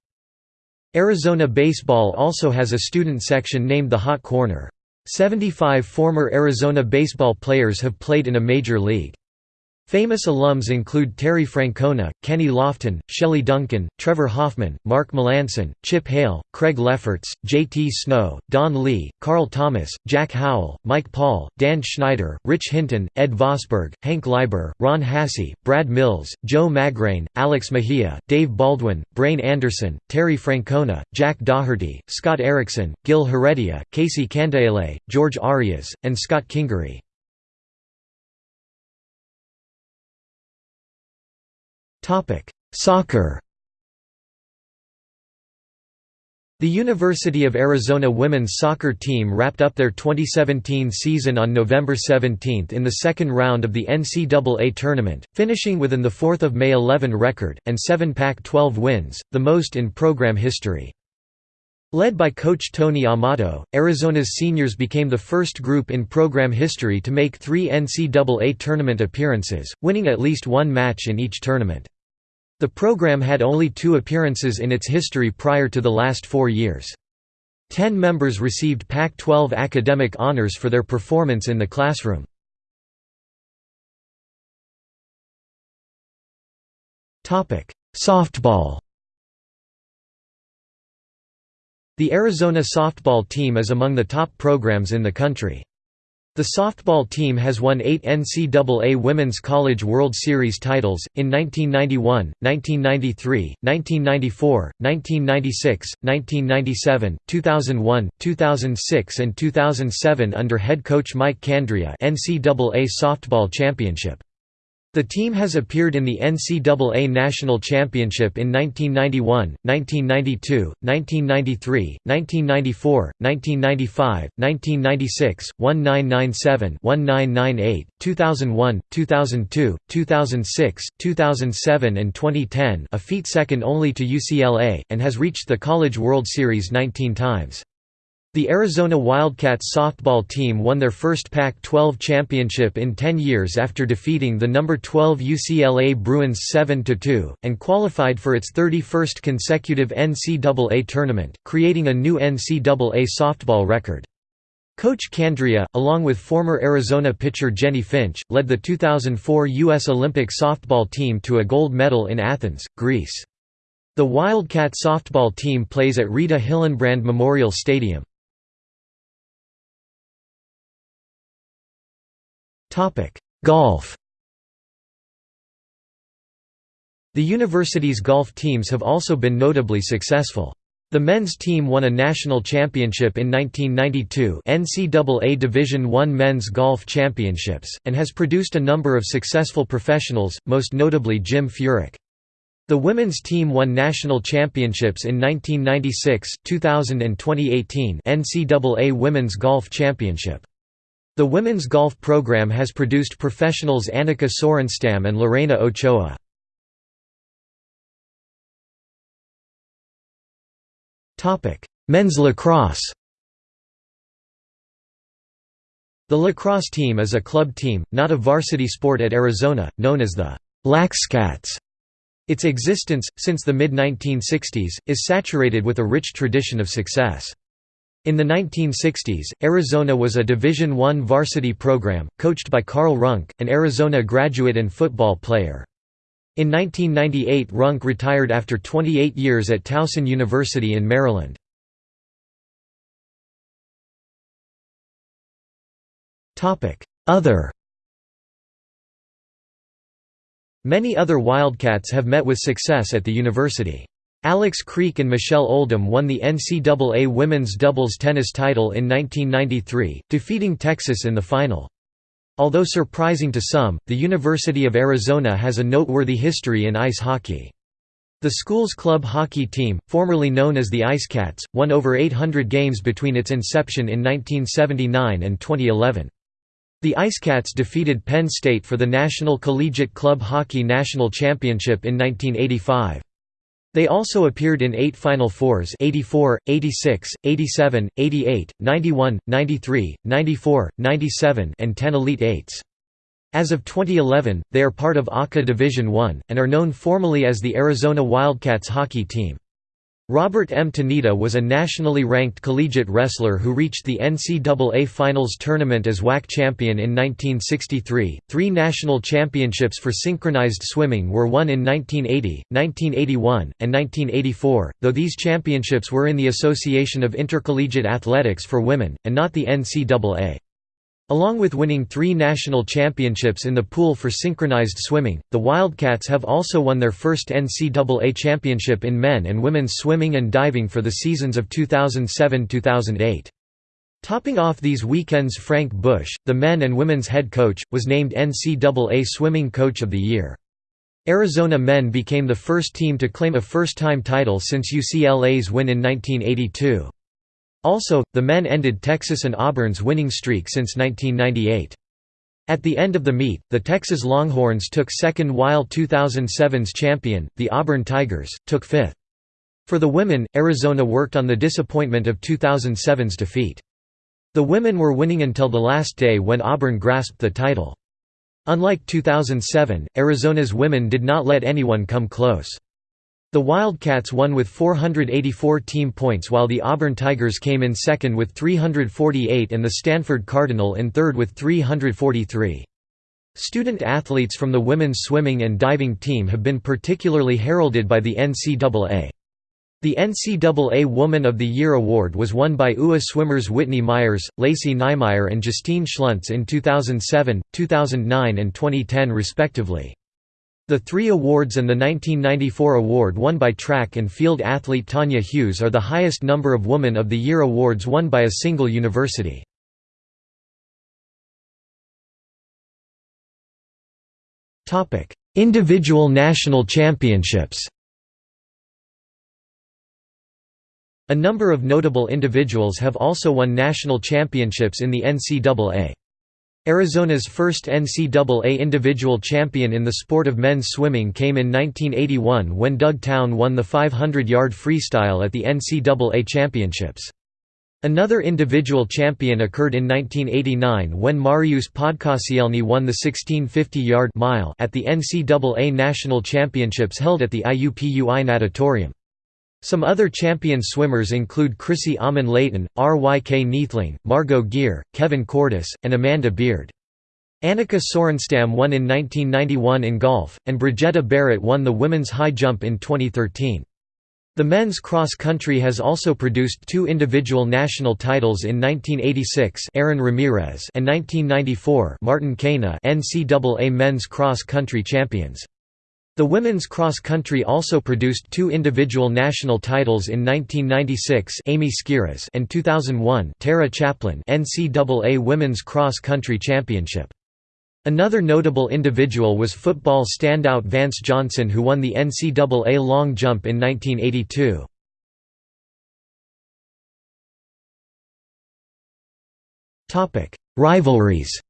Arizona baseball also has a student section named the Hot Corner. 75 former Arizona baseball players have played in a major league. Famous alums include Terry Francona, Kenny Lofton, Shelley Duncan, Trevor Hoffman, Mark Melancon, Chip Hale, Craig Lefferts, J.T. Snow, Don Lee, Carl Thomas, Jack Howell, Mike Paul, Dan Schneider, Rich Hinton, Ed Vosberg, Hank Leiber, Ron Hassey, Brad Mills, Joe Magrane, Alex Mejia, Dave Baldwin, Brain Anderson, Terry Francona, Jack Daugherty, Scott Erickson, Gil Heredia, Casey Candaele, George Arias, and Scott Kingery. Soccer The University of Arizona women's soccer team wrapped up their 2017 season on November 17 in the second round of the NCAA tournament, finishing within the 4 May 11 record, and 7 Pac-12 wins, the most in program history. Led by coach Tony Amato, Arizona's seniors became the first group in program history to make three NCAA tournament appearances, winning at least one match in each tournament. The program had only two appearances in its history prior to the last four years. Ten members received Pac-12 academic honors for their performance in the classroom. Softball The Arizona softball team is among the top programs in the country. The softball team has won eight NCAA Women's College World Series titles, in 1991, 1993, 1994, 1996, 1997, 2001, 2006 and 2007 under head coach Mike Candrea NCAA Softball Championship. The team has appeared in the NCAA National Championship in 1991, 1992, 1993, 1994, 1995, 1996, 1997, 1998, 2001, 2002, 2006, 2007 and 2010 a feat second only to UCLA, and has reached the College World Series 19 times. The Arizona Wildcats softball team won their first Pac-12 championship in 10 years after defeating the number 12 UCLA Bruins 7–2, and qualified for its 31st consecutive NCAA tournament, creating a new NCAA softball record. Coach Candrea, along with former Arizona pitcher Jennie Finch, led the 2004 U.S. Olympic softball team to a gold medal in Athens, Greece. The Wildcat softball team plays at Rita Hillenbrand Memorial Stadium. Golf The university's golf teams have also been notably successful. The men's team won a national championship in 1992 NCAA Division I Men's Golf Championships, and has produced a number of successful professionals, most notably Jim Furyk. The women's team won national championships in 1996, 2000 and 2018 NCAA Women's Golf Championship. The women's golf program has produced professionals Annika Sorenstam and Lorena Ochoa. Men's lacrosse The lacrosse team is a club team, not a varsity sport at Arizona, known as the Laxcats. Its existence, since the mid-1960s, is saturated with a rich tradition of success. In the 1960s, Arizona was a Division I varsity program, coached by Carl Runk, an Arizona graduate and football player. In 1998 Runk retired after 28 years at Towson University in Maryland. Other Many other Wildcats have met with success at the university. Alex Creek and Michelle Oldham won the NCAA women's doubles tennis title in 1993, defeating Texas in the final. Although surprising to some, the University of Arizona has a noteworthy history in ice hockey. The school's club hockey team, formerly known as the IceCats, won over 800 games between its inception in 1979 and 2011. The IceCats defeated Penn State for the National Collegiate Club Hockey National Championship in 1985. They also appeared in eight Final Fours 84, 86, 87, 88, 91, 93, 94, 97 and 10 Elite Eights. As of 2011, they are part of ACA Division I, and are known formally as the Arizona Wildcats hockey team. Robert M. Tanita was a nationally ranked collegiate wrestler who reached the NCAA Finals tournament as WAC champion in 1963. Three national championships for synchronized swimming were won in 1980, 1981, and 1984, though these championships were in the Association of Intercollegiate Athletics for Women, and not the NCAA. Along with winning three national championships in the pool for synchronized swimming, the Wildcats have also won their first NCAA championship in men and women's swimming and diving for the seasons of 2007–2008. Topping off these weekends Frank Busch, the men and women's head coach, was named NCAA Swimming Coach of the Year. Arizona men became the first team to claim a first-time title since UCLA's win in 1982. Also, the men ended Texas and Auburn's winning streak since 1998. At the end of the meet, the Texas Longhorns took second while 2007's champion, the Auburn Tigers, took fifth. For the women, Arizona worked on the disappointment of 2007's defeat. The women were winning until the last day when Auburn grasped the title. Unlike 2007, Arizona's women did not let anyone come close. The Wildcats won with 484 team points while the Auburn Tigers came in second with 348 and the Stanford Cardinal in third with 343. Student athletes from the women's swimming and diving team have been particularly heralded by the NCAA. The NCAA Woman of the Year award was won by UA swimmers Whitney Myers, Lacey Nymeyer and Justine Schluntz in 2007, 2009 and 2010 respectively. The three awards and the 1994 award won by track and field athlete Tanya Hughes are the highest number of Woman of the Year awards won by a single university. Individual national championships A number of notable individuals have also won national championships in the NCAA. Arizona's first NCAA individual champion in the sport of men's swimming came in 1981 when Doug Town won the 500-yard freestyle at the NCAA championships. Another individual champion occurred in 1989 when Mariusz Podkosielny won the 1650-yard mile at the NCAA National Championships held at the IUPUI Natatorium. Some other champion swimmers include Chrissy Amon Layton, R.Y.K. Neethling, Margot Geer, Kevin Cordis, and Amanda Beard. Annika Sorenstam won in 1991 in golf, and Brigetta Barrett won the women's high jump in 2013. The men's cross country has also produced two individual national titles in 1986 Aaron Ramirez and 1994 Martin Kayna NCAA men's cross country champions. The women's cross country also produced two individual national titles in 1996 Amy and 2001 Tara Chaplin NCAA Women's Cross Country Championship. Another notable individual was football standout Vance Johnson who won the NCAA long jump in 1982. Rivalries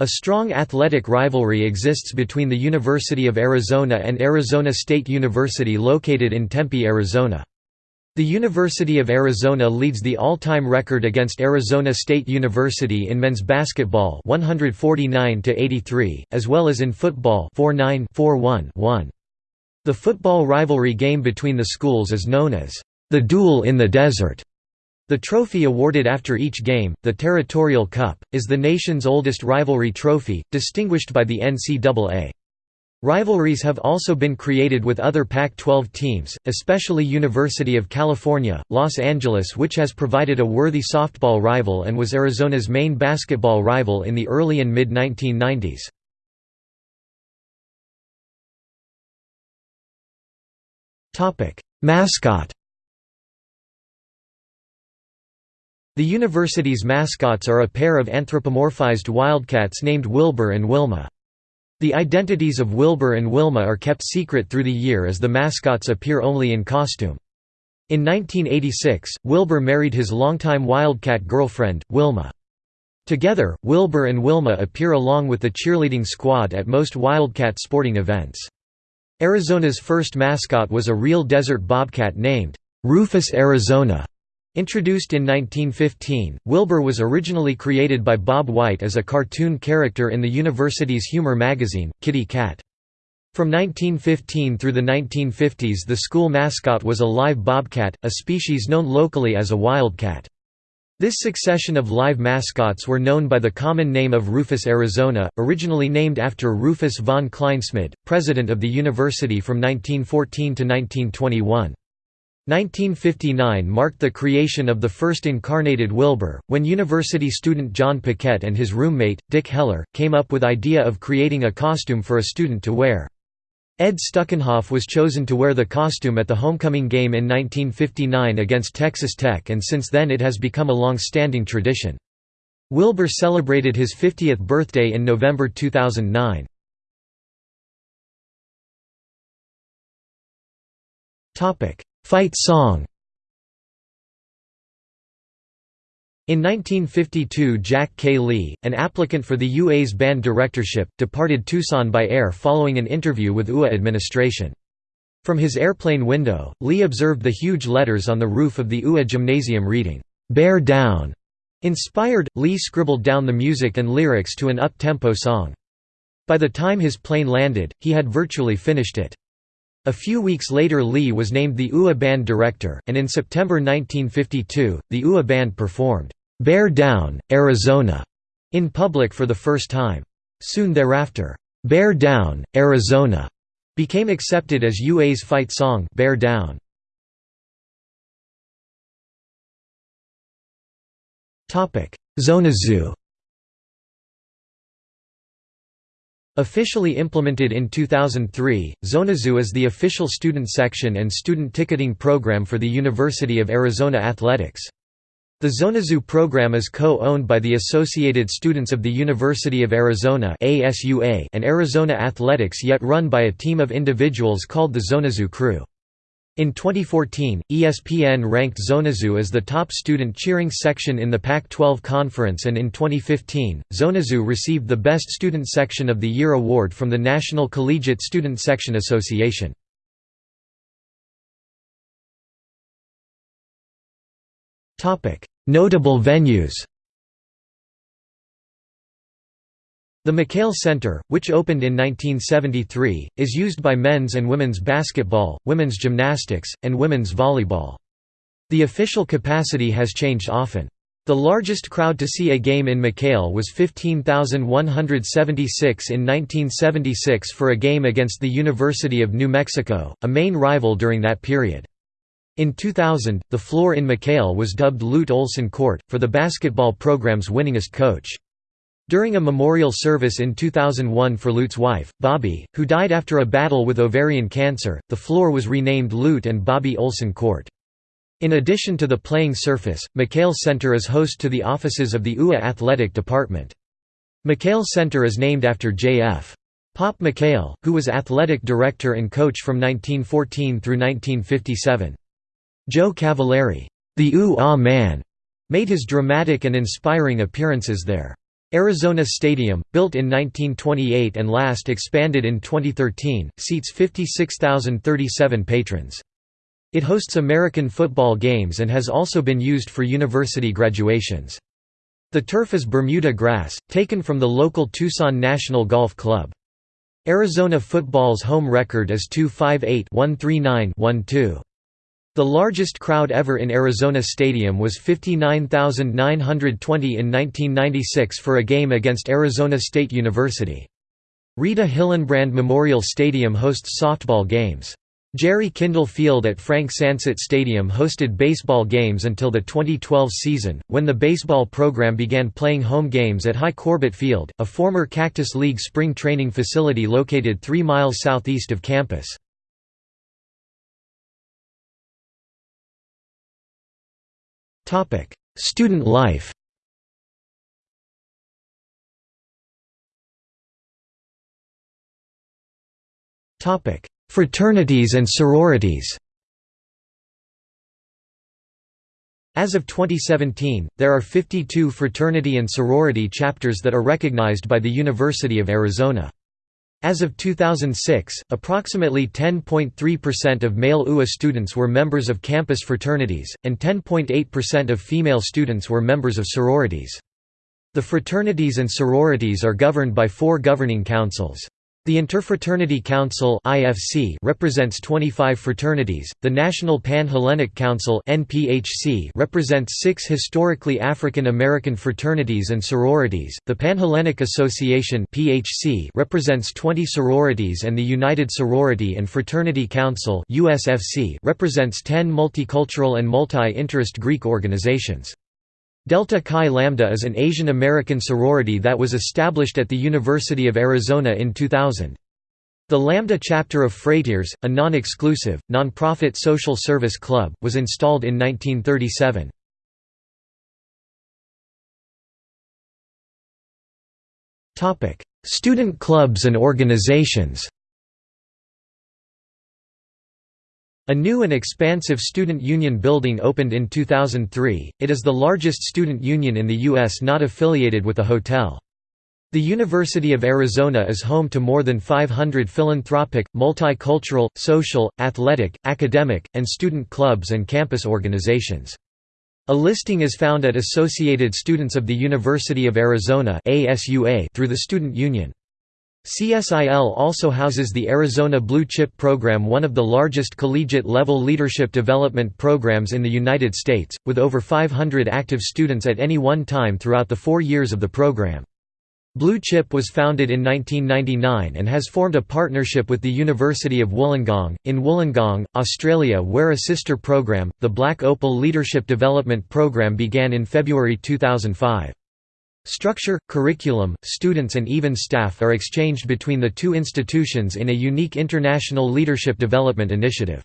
A strong athletic rivalry exists between the University of Arizona and Arizona State University located in Tempe, Arizona. The University of Arizona leads the all-time record against Arizona State University in men's basketball 149 to 83, as well as in football 49-41-1. The football rivalry game between the schools is known as the Duel in the Desert. The trophy awarded after each game, the Territorial Cup, is the nation's oldest rivalry trophy, distinguished by the NCAA. Rivalries have also been created with other Pac-12 teams, especially University of California, Los Angeles which has provided a worthy softball rival and was Arizona's main basketball rival in the early and mid-1990s. Mascot The university's mascots are a pair of anthropomorphized wildcats named Wilbur and Wilma. The identities of Wilbur and Wilma are kept secret through the year as the mascots appear only in costume. In 1986, Wilbur married his longtime Wildcat girlfriend, Wilma. Together, Wilbur and Wilma appear along with the cheerleading squad at most Wildcat sporting events. Arizona's first mascot was a real desert bobcat named Rufus Arizona. Introduced in 1915, Wilbur was originally created by Bob White as a cartoon character in the university's humor magazine, Kitty Cat. From 1915 through the 1950s the school mascot was a live bobcat, a species known locally as a wildcat. This succession of live mascots were known by the common name of Rufus Arizona, originally named after Rufus von Kleinsmid, president of the university from 1914 to 1921. 1959 marked the creation of the first incarnated Wilbur, when university student John Paquette and his roommate, Dick Heller, came up with idea of creating a costume for a student to wear. Ed Stuckenhoff was chosen to wear the costume at the homecoming game in 1959 against Texas Tech and since then it has become a long-standing tradition. Wilbur celebrated his 50th birthday in November 2009. Fight song In 1952 Jack K. Lee, an applicant for the UA's band directorship, departed Tucson by air following an interview with UA administration. From his airplane window, Lee observed the huge letters on the roof of the UA gymnasium reading, "'Bear Down'". Inspired, Lee scribbled down the music and lyrics to an up-tempo song. By the time his plane landed, he had virtually finished it. A few weeks later Lee was named the UA Band director, and in September 1952, the UA Band performed, "'Bear Down, Arizona' in public for the first time. Soon thereafter, "'Bear Down, Arizona' became accepted as UA's fight song Bear Down. Zonazoo Officially implemented in 2003, Zonazoo is the official student section and student ticketing program for the University of Arizona Athletics. The Zonazoo program is co-owned by the Associated Students of the University of Arizona and Arizona Athletics yet run by a team of individuals called the Zonazoo Crew. In 2014, ESPN ranked Zonazoo as the top student cheering section in the Pac-12 conference and in 2015, Zonazoo received the Best Student Section of the Year award from the National Collegiate Student Section Association. Notable venues The McKale Center, which opened in 1973, is used by men's and women's basketball, women's gymnastics, and women's volleyball. The official capacity has changed often. The largest crowd to see a game in McKale was 15,176 in 1976 for a game against the University of New Mexico, a main rival during that period. In 2000, the floor in McKale was dubbed Lute Olson Court, for the basketball program's winningest coach. During a memorial service in 2001 for Lute's wife, Bobby, who died after a battle with ovarian cancer, the floor was renamed Lute and Bobby Olson Court. In addition to the playing surface, McKale Center is host to the offices of the UA Athletic Department. McKale Center is named after J.F. Pop McKale, who was athletic director and coach from 1914 through 1957. Joe Cavallari, the Ooh-Ah Man, made his dramatic and inspiring appearances there. Arizona Stadium, built in 1928 and last expanded in 2013, seats 56,037 patrons. It hosts American football games and has also been used for university graduations. The turf is Bermuda grass, taken from the local Tucson National Golf Club. Arizona football's home record is 258-139-12. The largest crowd ever in Arizona Stadium was 59,920 in 1996 for a game against Arizona State University. Rita Hillenbrand Memorial Stadium hosts softball games. Jerry Kindall Field at Frank Sancet Stadium hosted baseball games until the 2012 season, when the baseball program began playing home games at Hi Corbett Field, a former Cactus League spring training facility located 3 miles southeast of campus. Student life. Topic: Fraternities and sororities. As of 2017, there are 52 fraternity and sorority chapters that are recognized by the University of Arizona. As of 2006, approximately 10.3% of male UA students were members of campus fraternities, and 10.8% of female students were members of sororities. The fraternities and sororities are governed by four governing councils. The Interfraternity Council (IFC) represents 25 fraternities. The National Pan-Hellenic Council (NPHC) represents 6 historically African American fraternities and sororities. The Panhellenic Association (PHC) represents 20 sororities and the United Sorority and Fraternity Council (USFC) represents 10 multicultural and multi-interest Greek organizations. Delta Chi Lambda is an Asian American sorority that was established at the University of Arizona in 2000. The Lambda chapter of Freightiers, a non-exclusive, non-profit social service club, was installed in 1937. Student clubs and organizations A new and expansive student union building opened in 2003, it is the largest student union in the U.S. not affiliated with a hotel. The University of Arizona is home to more than 500 philanthropic, multicultural, social, athletic, academic, and student clubs and campus organizations. A listing is found at Associated Students of the University of Arizona through the Student Union. CSIL also houses the Arizona Blue Chip Program one of the largest collegiate-level leadership development programs in the United States, with over 500 active students at any one time throughout the four years of the program. Blue Chip was founded in 1999 and has formed a partnership with the University of Wollongong, in Wollongong, Australia where a sister program, the Black Opal Leadership Development Program began in February 2005. Structure, curriculum, students and even staff are exchanged between the two institutions in a unique international leadership development initiative.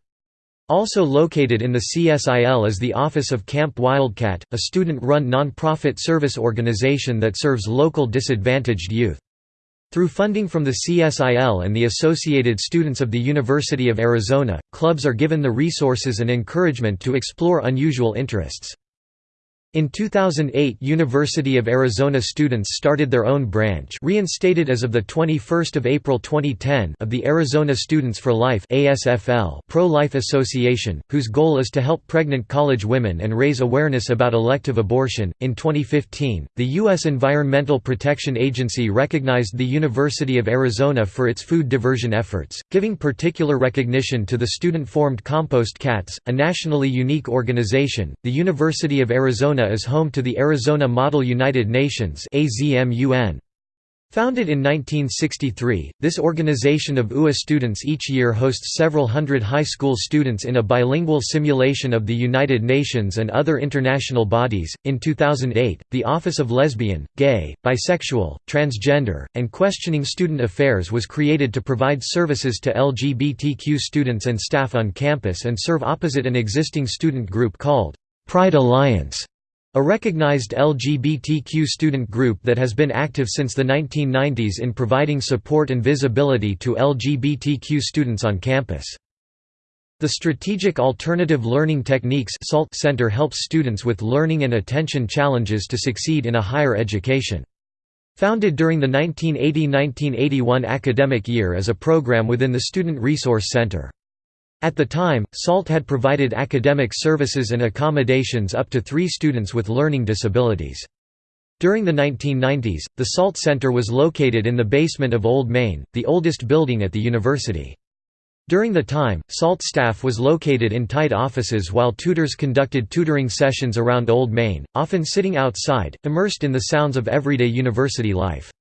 Also located in the CSIL is the Office of Camp Wildcat, a student-run non-profit service organization that serves local disadvantaged youth. Through funding from the CSIL and the Associated Students of the University of Arizona, clubs are given the resources and encouragement to explore unusual interests. In 2008 University of Arizona students started their own branch reinstated as of 21 April 2010 of the Arizona Students for Life pro-life association, whose goal is to help pregnant college women and raise awareness about elective abortion. In 2015, the U.S. Environmental Protection Agency recognized the University of Arizona for its food diversion efforts, giving particular recognition to the student-formed Compost Cats, a nationally unique organization. The University of Arizona is home to the Arizona Model United Nations Founded in 1963, this organization of UA students each year hosts several hundred high school students in a bilingual simulation of the United Nations and other international bodies. In 2008, the Office of Lesbian, Gay, Bisexual, Transgender, and Questioning Student Affairs was created to provide services to LGBTQ students and staff on campus and serve opposite an existing student group called Pride Alliance. A recognized LGBTQ student group that has been active since the 1990s in providing support and visibility to LGBTQ students on campus. The Strategic Alternative Learning Techniques Center helps students with learning and attention challenges to succeed in a higher education. Founded during the 1980–1981 academic year as a program within the Student Resource Center. At the time, SALT had provided academic services and accommodations up to three students with learning disabilities. During the 1990s, the SALT Center was located in the basement of Old Main, the oldest building at the university. During the time, SALT staff was located in tight offices while tutors conducted tutoring sessions around Old Main, often sitting outside, immersed in the sounds of everyday university life.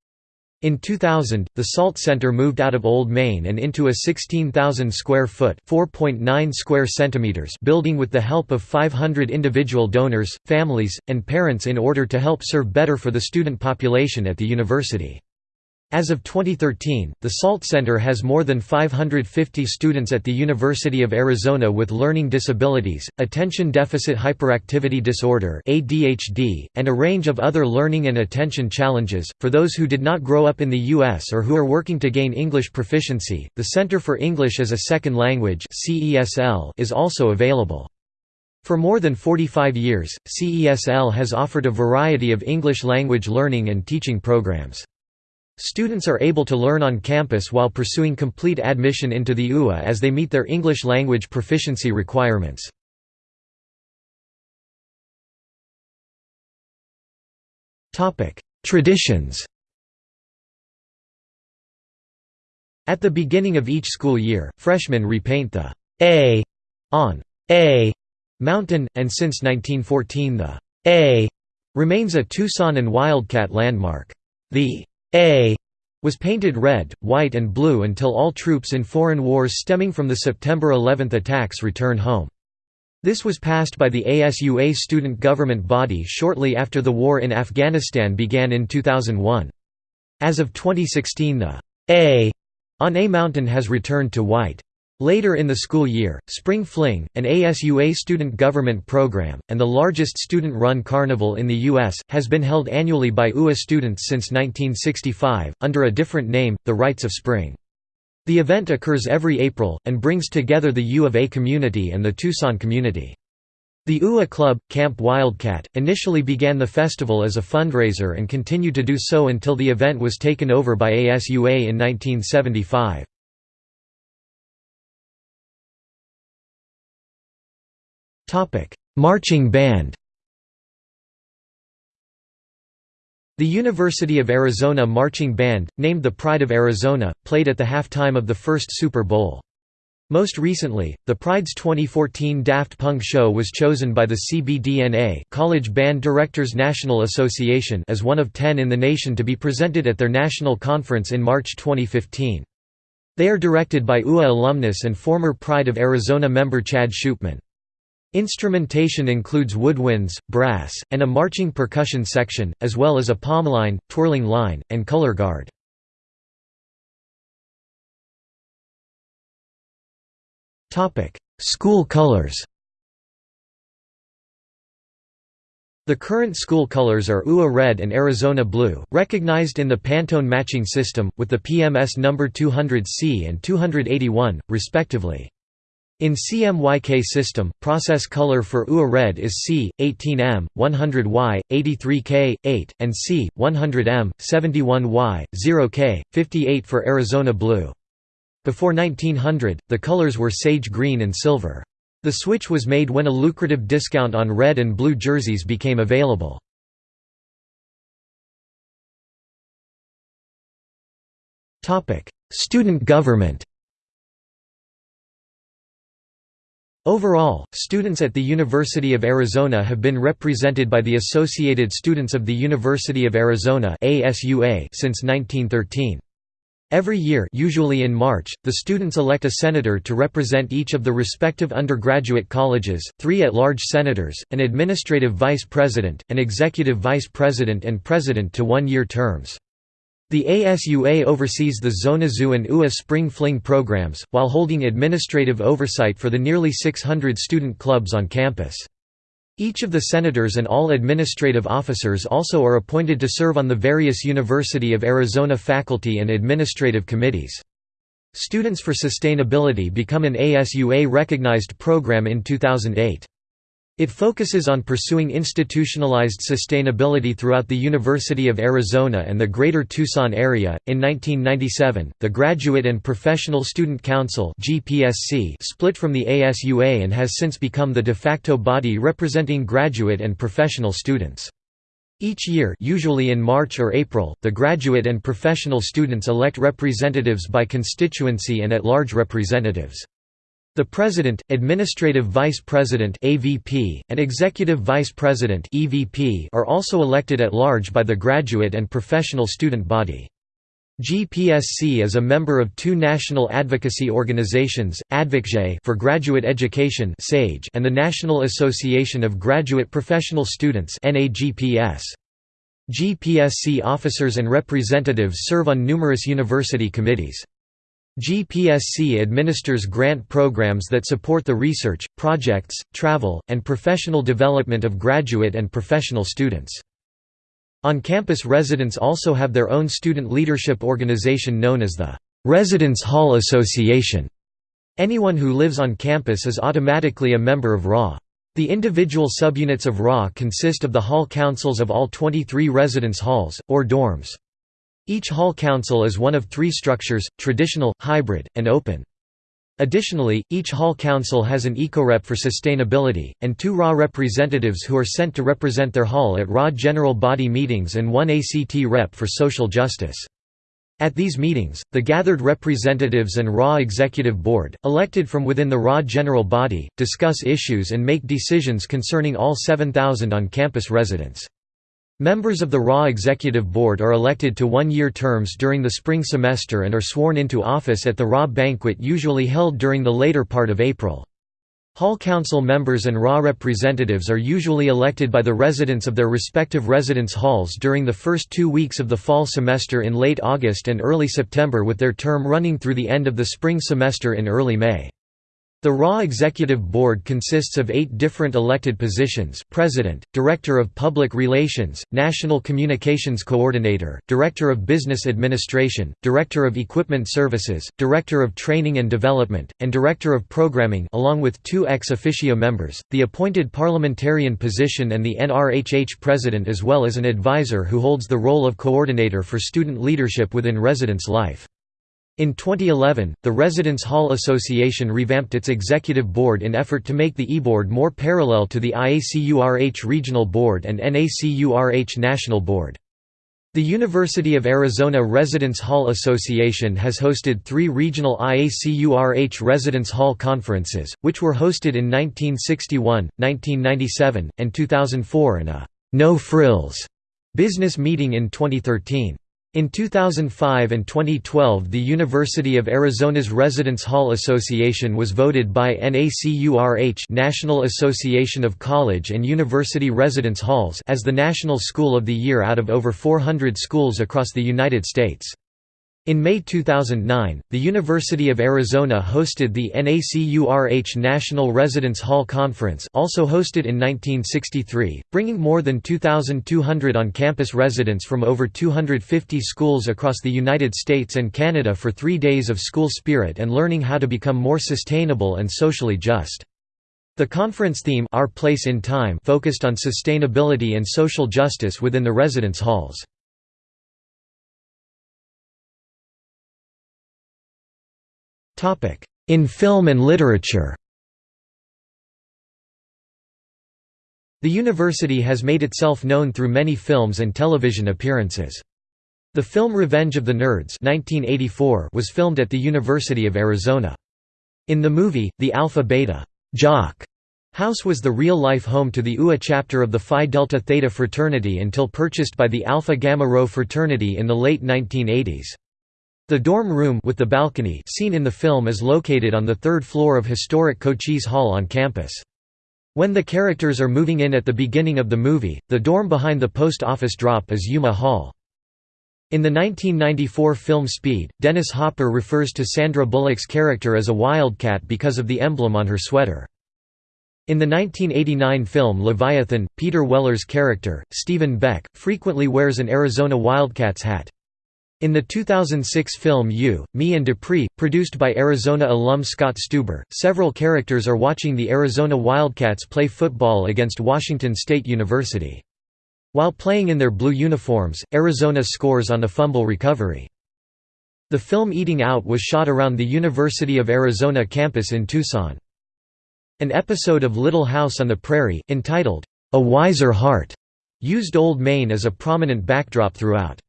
In 2000, the SALT Center moved out of Old Main and into a 16,000 square foot (4.9 square centimeters) building with the help of 500 individual donors, families, and parents in order to help serve better for the student population at the university. As of 2013, the SALT Center has more than 550 students at the University of Arizona with learning disabilities, attention deficit hyperactivity disorder (ADHD), and a range of other learning and attention challenges. For those who did not grow up in the US or who are working to gain English proficiency, the Center for English as a Second Language (CESL) is also available. For more than 45 years, CESL has offered a variety of English language learning and teaching programs. Students are able to learn on campus while pursuing complete admission into the UA as they meet their English language proficiency requirements. Traditions At the beginning of each school year, freshmen repaint the A on A mountain, and since 1914 the A remains a Tucson and Wildcat landmark. The a was painted red, white and blue until all troops in foreign wars stemming from the September 11 attacks returned home. This was passed by the ASUA student government body shortly after the war in Afghanistan began in 2001. As of 2016 the A on A Mountain has returned to white. Later in the school year, Spring Fling, an ASUA student government program, and the largest student-run carnival in the U.S., has been held annually by UA students since 1965, under a different name, the Rites of Spring. The event occurs every April, and brings together the U of A community and the Tucson community. The UA Club, Camp Wildcat, initially began the festival as a fundraiser and continued to do so until the event was taken over by ASUA in 1975. Topic: Marching band. The University of Arizona Marching Band, named the Pride of Arizona, played at the halftime of the first Super Bowl. Most recently, the Pride's 2014 Daft Punk show was chosen by the CBDNA College Band Directors National Association as one of ten in the nation to be presented at their national conference in March 2015. They are directed by UA alumnus and former Pride of Arizona member Chad Shoopman. Instrumentation includes woodwinds, brass, and a marching percussion section, as well as a pom line, twirling line, and color guard. School colors The current school colors are UA red and Arizona blue, recognized in the Pantone matching system, with the PMS number 200C and 281, respectively. In CMYK system, process color for UA red is C, 18M, 100Y, 83K, 8, and C, 100M, 71Y, 0K, 58 for Arizona blue. Before 1900, the colors were sage green and silver. The switch was made when a lucrative discount on red and blue jerseys became available. Student government Overall, students at the University of Arizona have been represented by the Associated Students of the University of Arizona since 1913. Every year usually in March, the students elect a senator to represent each of the respective undergraduate colleges, three at-large senators, an administrative vice president, an executive vice president and president to one-year terms. The ASUA oversees the Zona and UA Spring Fling programs, while holding administrative oversight for the nearly 600 student clubs on campus. Each of the senators and all administrative officers also are appointed to serve on the various University of Arizona faculty and administrative committees. Students for Sustainability become an ASUA-recognized program in 2008. It focuses on pursuing institutionalized sustainability throughout the University of Arizona and the Greater Tucson area. In 1997, the Graduate and Professional Student Council (GPSC) split from the ASUA and has since become the de facto body representing graduate and professional students. Each year usually in March or April, the graduate and professional students elect representatives by constituency and at-large representatives. The President, Administrative Vice President (AVP), and Executive Vice President (EVP) are also elected at large by the graduate and professional student body. GPSC is a member of two national advocacy organizations, AdvocGE for graduate education and the National Association of Graduate Professional Students GPSC officers and representatives serve on numerous university committees. GPSC administers grant programs that support the research, projects, travel, and professional development of graduate and professional students. On-campus residents also have their own student leadership organization known as the Residence Hall Association. Anyone who lives on campus is automatically a member of RA. The individual subunits of RA consist of the hall councils of all 23 residence halls, or dorms. Each hall council is one of three structures, traditional, hybrid, and open. Additionally, each hall council has an ecorep for sustainability, and two RA representatives who are sent to represent their hall at RA general body meetings and one ACT rep for social justice. At these meetings, the gathered representatives and RA Executive Board, elected from within the RA general body, discuss issues and make decisions concerning all 7,000 on-campus residents. Members of the RA Executive Board are elected to one-year terms during the spring semester and are sworn into office at the RA banquet usually held during the later part of April. Hall Council members and RA representatives are usually elected by the residents of their respective residence halls during the first two weeks of the fall semester in late August and early September with their term running through the end of the spring semester in early May. The RAW Executive Board consists of eight different elected positions President, Director of Public Relations, National Communications Coordinator, Director of Business Administration, Director of Equipment Services, Director of Training and Development, and Director of Programming along with two ex officio members, the appointed parliamentarian position and the NRHH President as well as an advisor who holds the role of coordinator for student leadership within residence life. In 2011, the Residence Hall Association revamped its executive board in effort to make the e-board more parallel to the IACURH Regional Board and NACURH National Board. The University of Arizona Residence Hall Association has hosted three regional IACURH Residence Hall conferences, which were hosted in 1961, 1997, and 2004 and a «no frills» business meeting in 2013. In 2005 and 2012 the University of Arizona's Residence Hall Association was voted by NACURH National Association of College and University Residence Halls as the National School of the Year out of over 400 schools across the United States. In May 2009, the University of Arizona hosted the NACURH National Residence Hall Conference also hosted in 1963, bringing more than 2,200 on-campus residents from over 250 schools across the United States and Canada for three days of school spirit and learning how to become more sustainable and socially just. The conference theme Our Place in Time focused on sustainability and social justice within the residence halls. In film and literature The university has made itself known through many films and television appearances. The film Revenge of the Nerds 1984 was filmed at the University of Arizona. In the movie, the Alpha Beta Jock House was the real-life home to the UA chapter of the Phi Delta Theta fraternity until purchased by the Alpha Gamma Rho fraternity in the late 1980s. The dorm room with the balcony seen in the film is located on the third floor of historic Cochise Hall on campus. When the characters are moving in at the beginning of the movie, the dorm behind the post office drop is Yuma Hall. In the 1994 film Speed, Dennis Hopper refers to Sandra Bullock's character as a wildcat because of the emblem on her sweater. In the 1989 film Leviathan, Peter Weller's character, Stephen Beck, frequently wears an Arizona Wildcats hat. In the 2006 film You, Me and Dupree, produced by Arizona alum Scott Stuber, several characters are watching the Arizona Wildcats play football against Washington State University. While playing in their blue uniforms, Arizona scores on a fumble recovery. The film Eating Out was shot around the University of Arizona campus in Tucson. An episode of Little House on the Prairie, entitled, A Wiser Heart, used Old Main as a prominent backdrop throughout.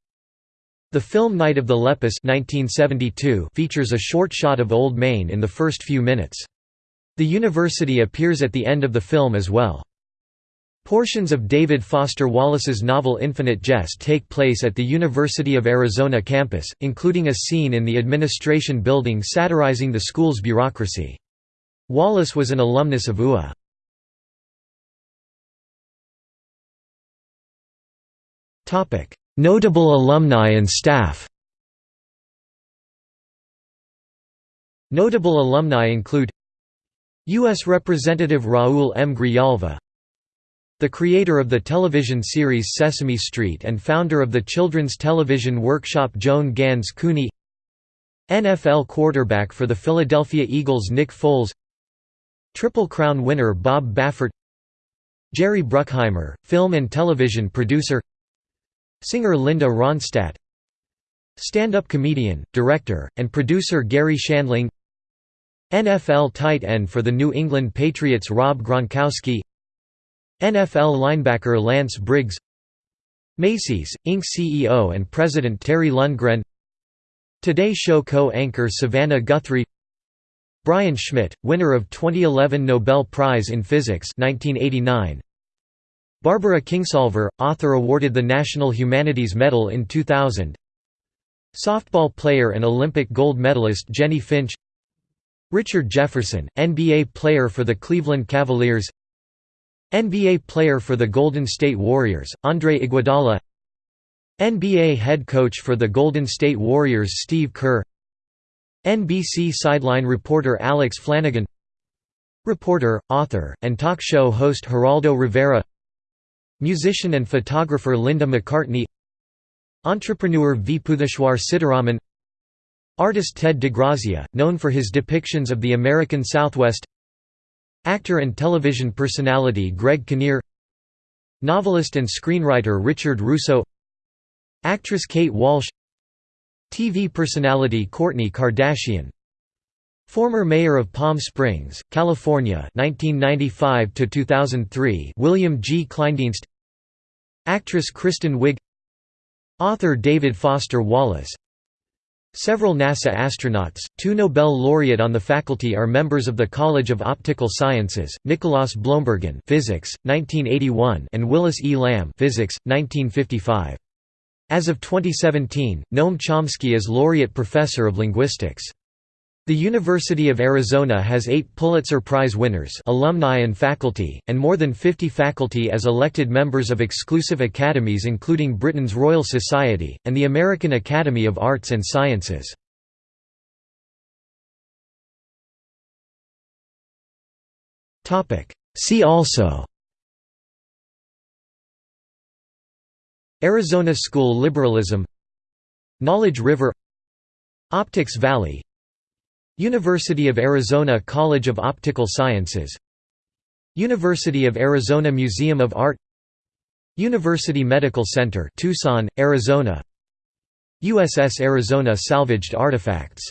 The film Night of the Lepus 1972 features a short shot of Old Main in the first few minutes. The university appears at the end of the film as well. Portions of David Foster Wallace's novel Infinite Jest take place at the University of Arizona campus, including a scene in the administration building satirizing the school's bureaucracy. Wallace was an alumnus of UA. Notable alumni and staff Notable alumni include U.S. Representative Raul M. Grijalva the creator of the television series Sesame Street and founder of the children's television workshop Joan Ganz Cooney NFL quarterback for the Philadelphia Eagles Nick Foles Triple Crown winner Bob Baffert Jerry Bruckheimer, film and television producer Singer Linda Ronstadt Stand-up comedian, director, and producer Garry Shandling NFL tight end for the New England Patriots Rob Gronkowski NFL linebacker Lance Briggs Macy's, Inc. CEO and President Terry Lundgren Today Show co-anchor Savannah Guthrie Brian Schmidt, winner of 2011 Nobel Prize in Physics 1989. Barbara Kingsolver, author awarded the National Humanities Medal in 2000 Softball player and Olympic gold medalist Jennie Finch. Richard Jefferson, NBA player for the Cleveland Cavaliers. NBA player for the Golden State Warriors, Andre Iguodala. NBA head coach for the Golden State Warriors Steve Kerr. NBC sideline reporter Alex Flanagan. Reporter, author, and talk show host Geraldo Rivera Musician and photographer Linda McCartney Entrepreneur Viputheshwar Sitaraman Artist Ted DeGrazia, known for his depictions of the American Southwest Actor and television personality Greg Kinnear Novelist and screenwriter Richard Russo Actress Kate Walsh TV personality Kourtney Kardashian Former mayor of Palm Springs, California 1995 2003 William G. Kleindienst Actress Kristen Wiig Author David Foster Wallace Several NASA astronauts, two Nobel laureate on the faculty are members of the College of Optical Sciences, Nicolaas Bloembergen physics, 1981 and Willis E. Lamb physics, 1955. As of 2017, Noam Chomsky is Laureate Professor of Linguistics. The University of Arizona has eight Pulitzer Prize winners alumni and faculty, and more than 50 faculty as elected members of exclusive academies including Britain's Royal Society, and the American Academy of Arts and Sciences. See also Arizona School Liberalism Knowledge River Optics Valley University of Arizona College of Optical Sciences. University of Arizona Museum of Art. University Medical Center Tucson, Arizona. USS Arizona salvaged artifacts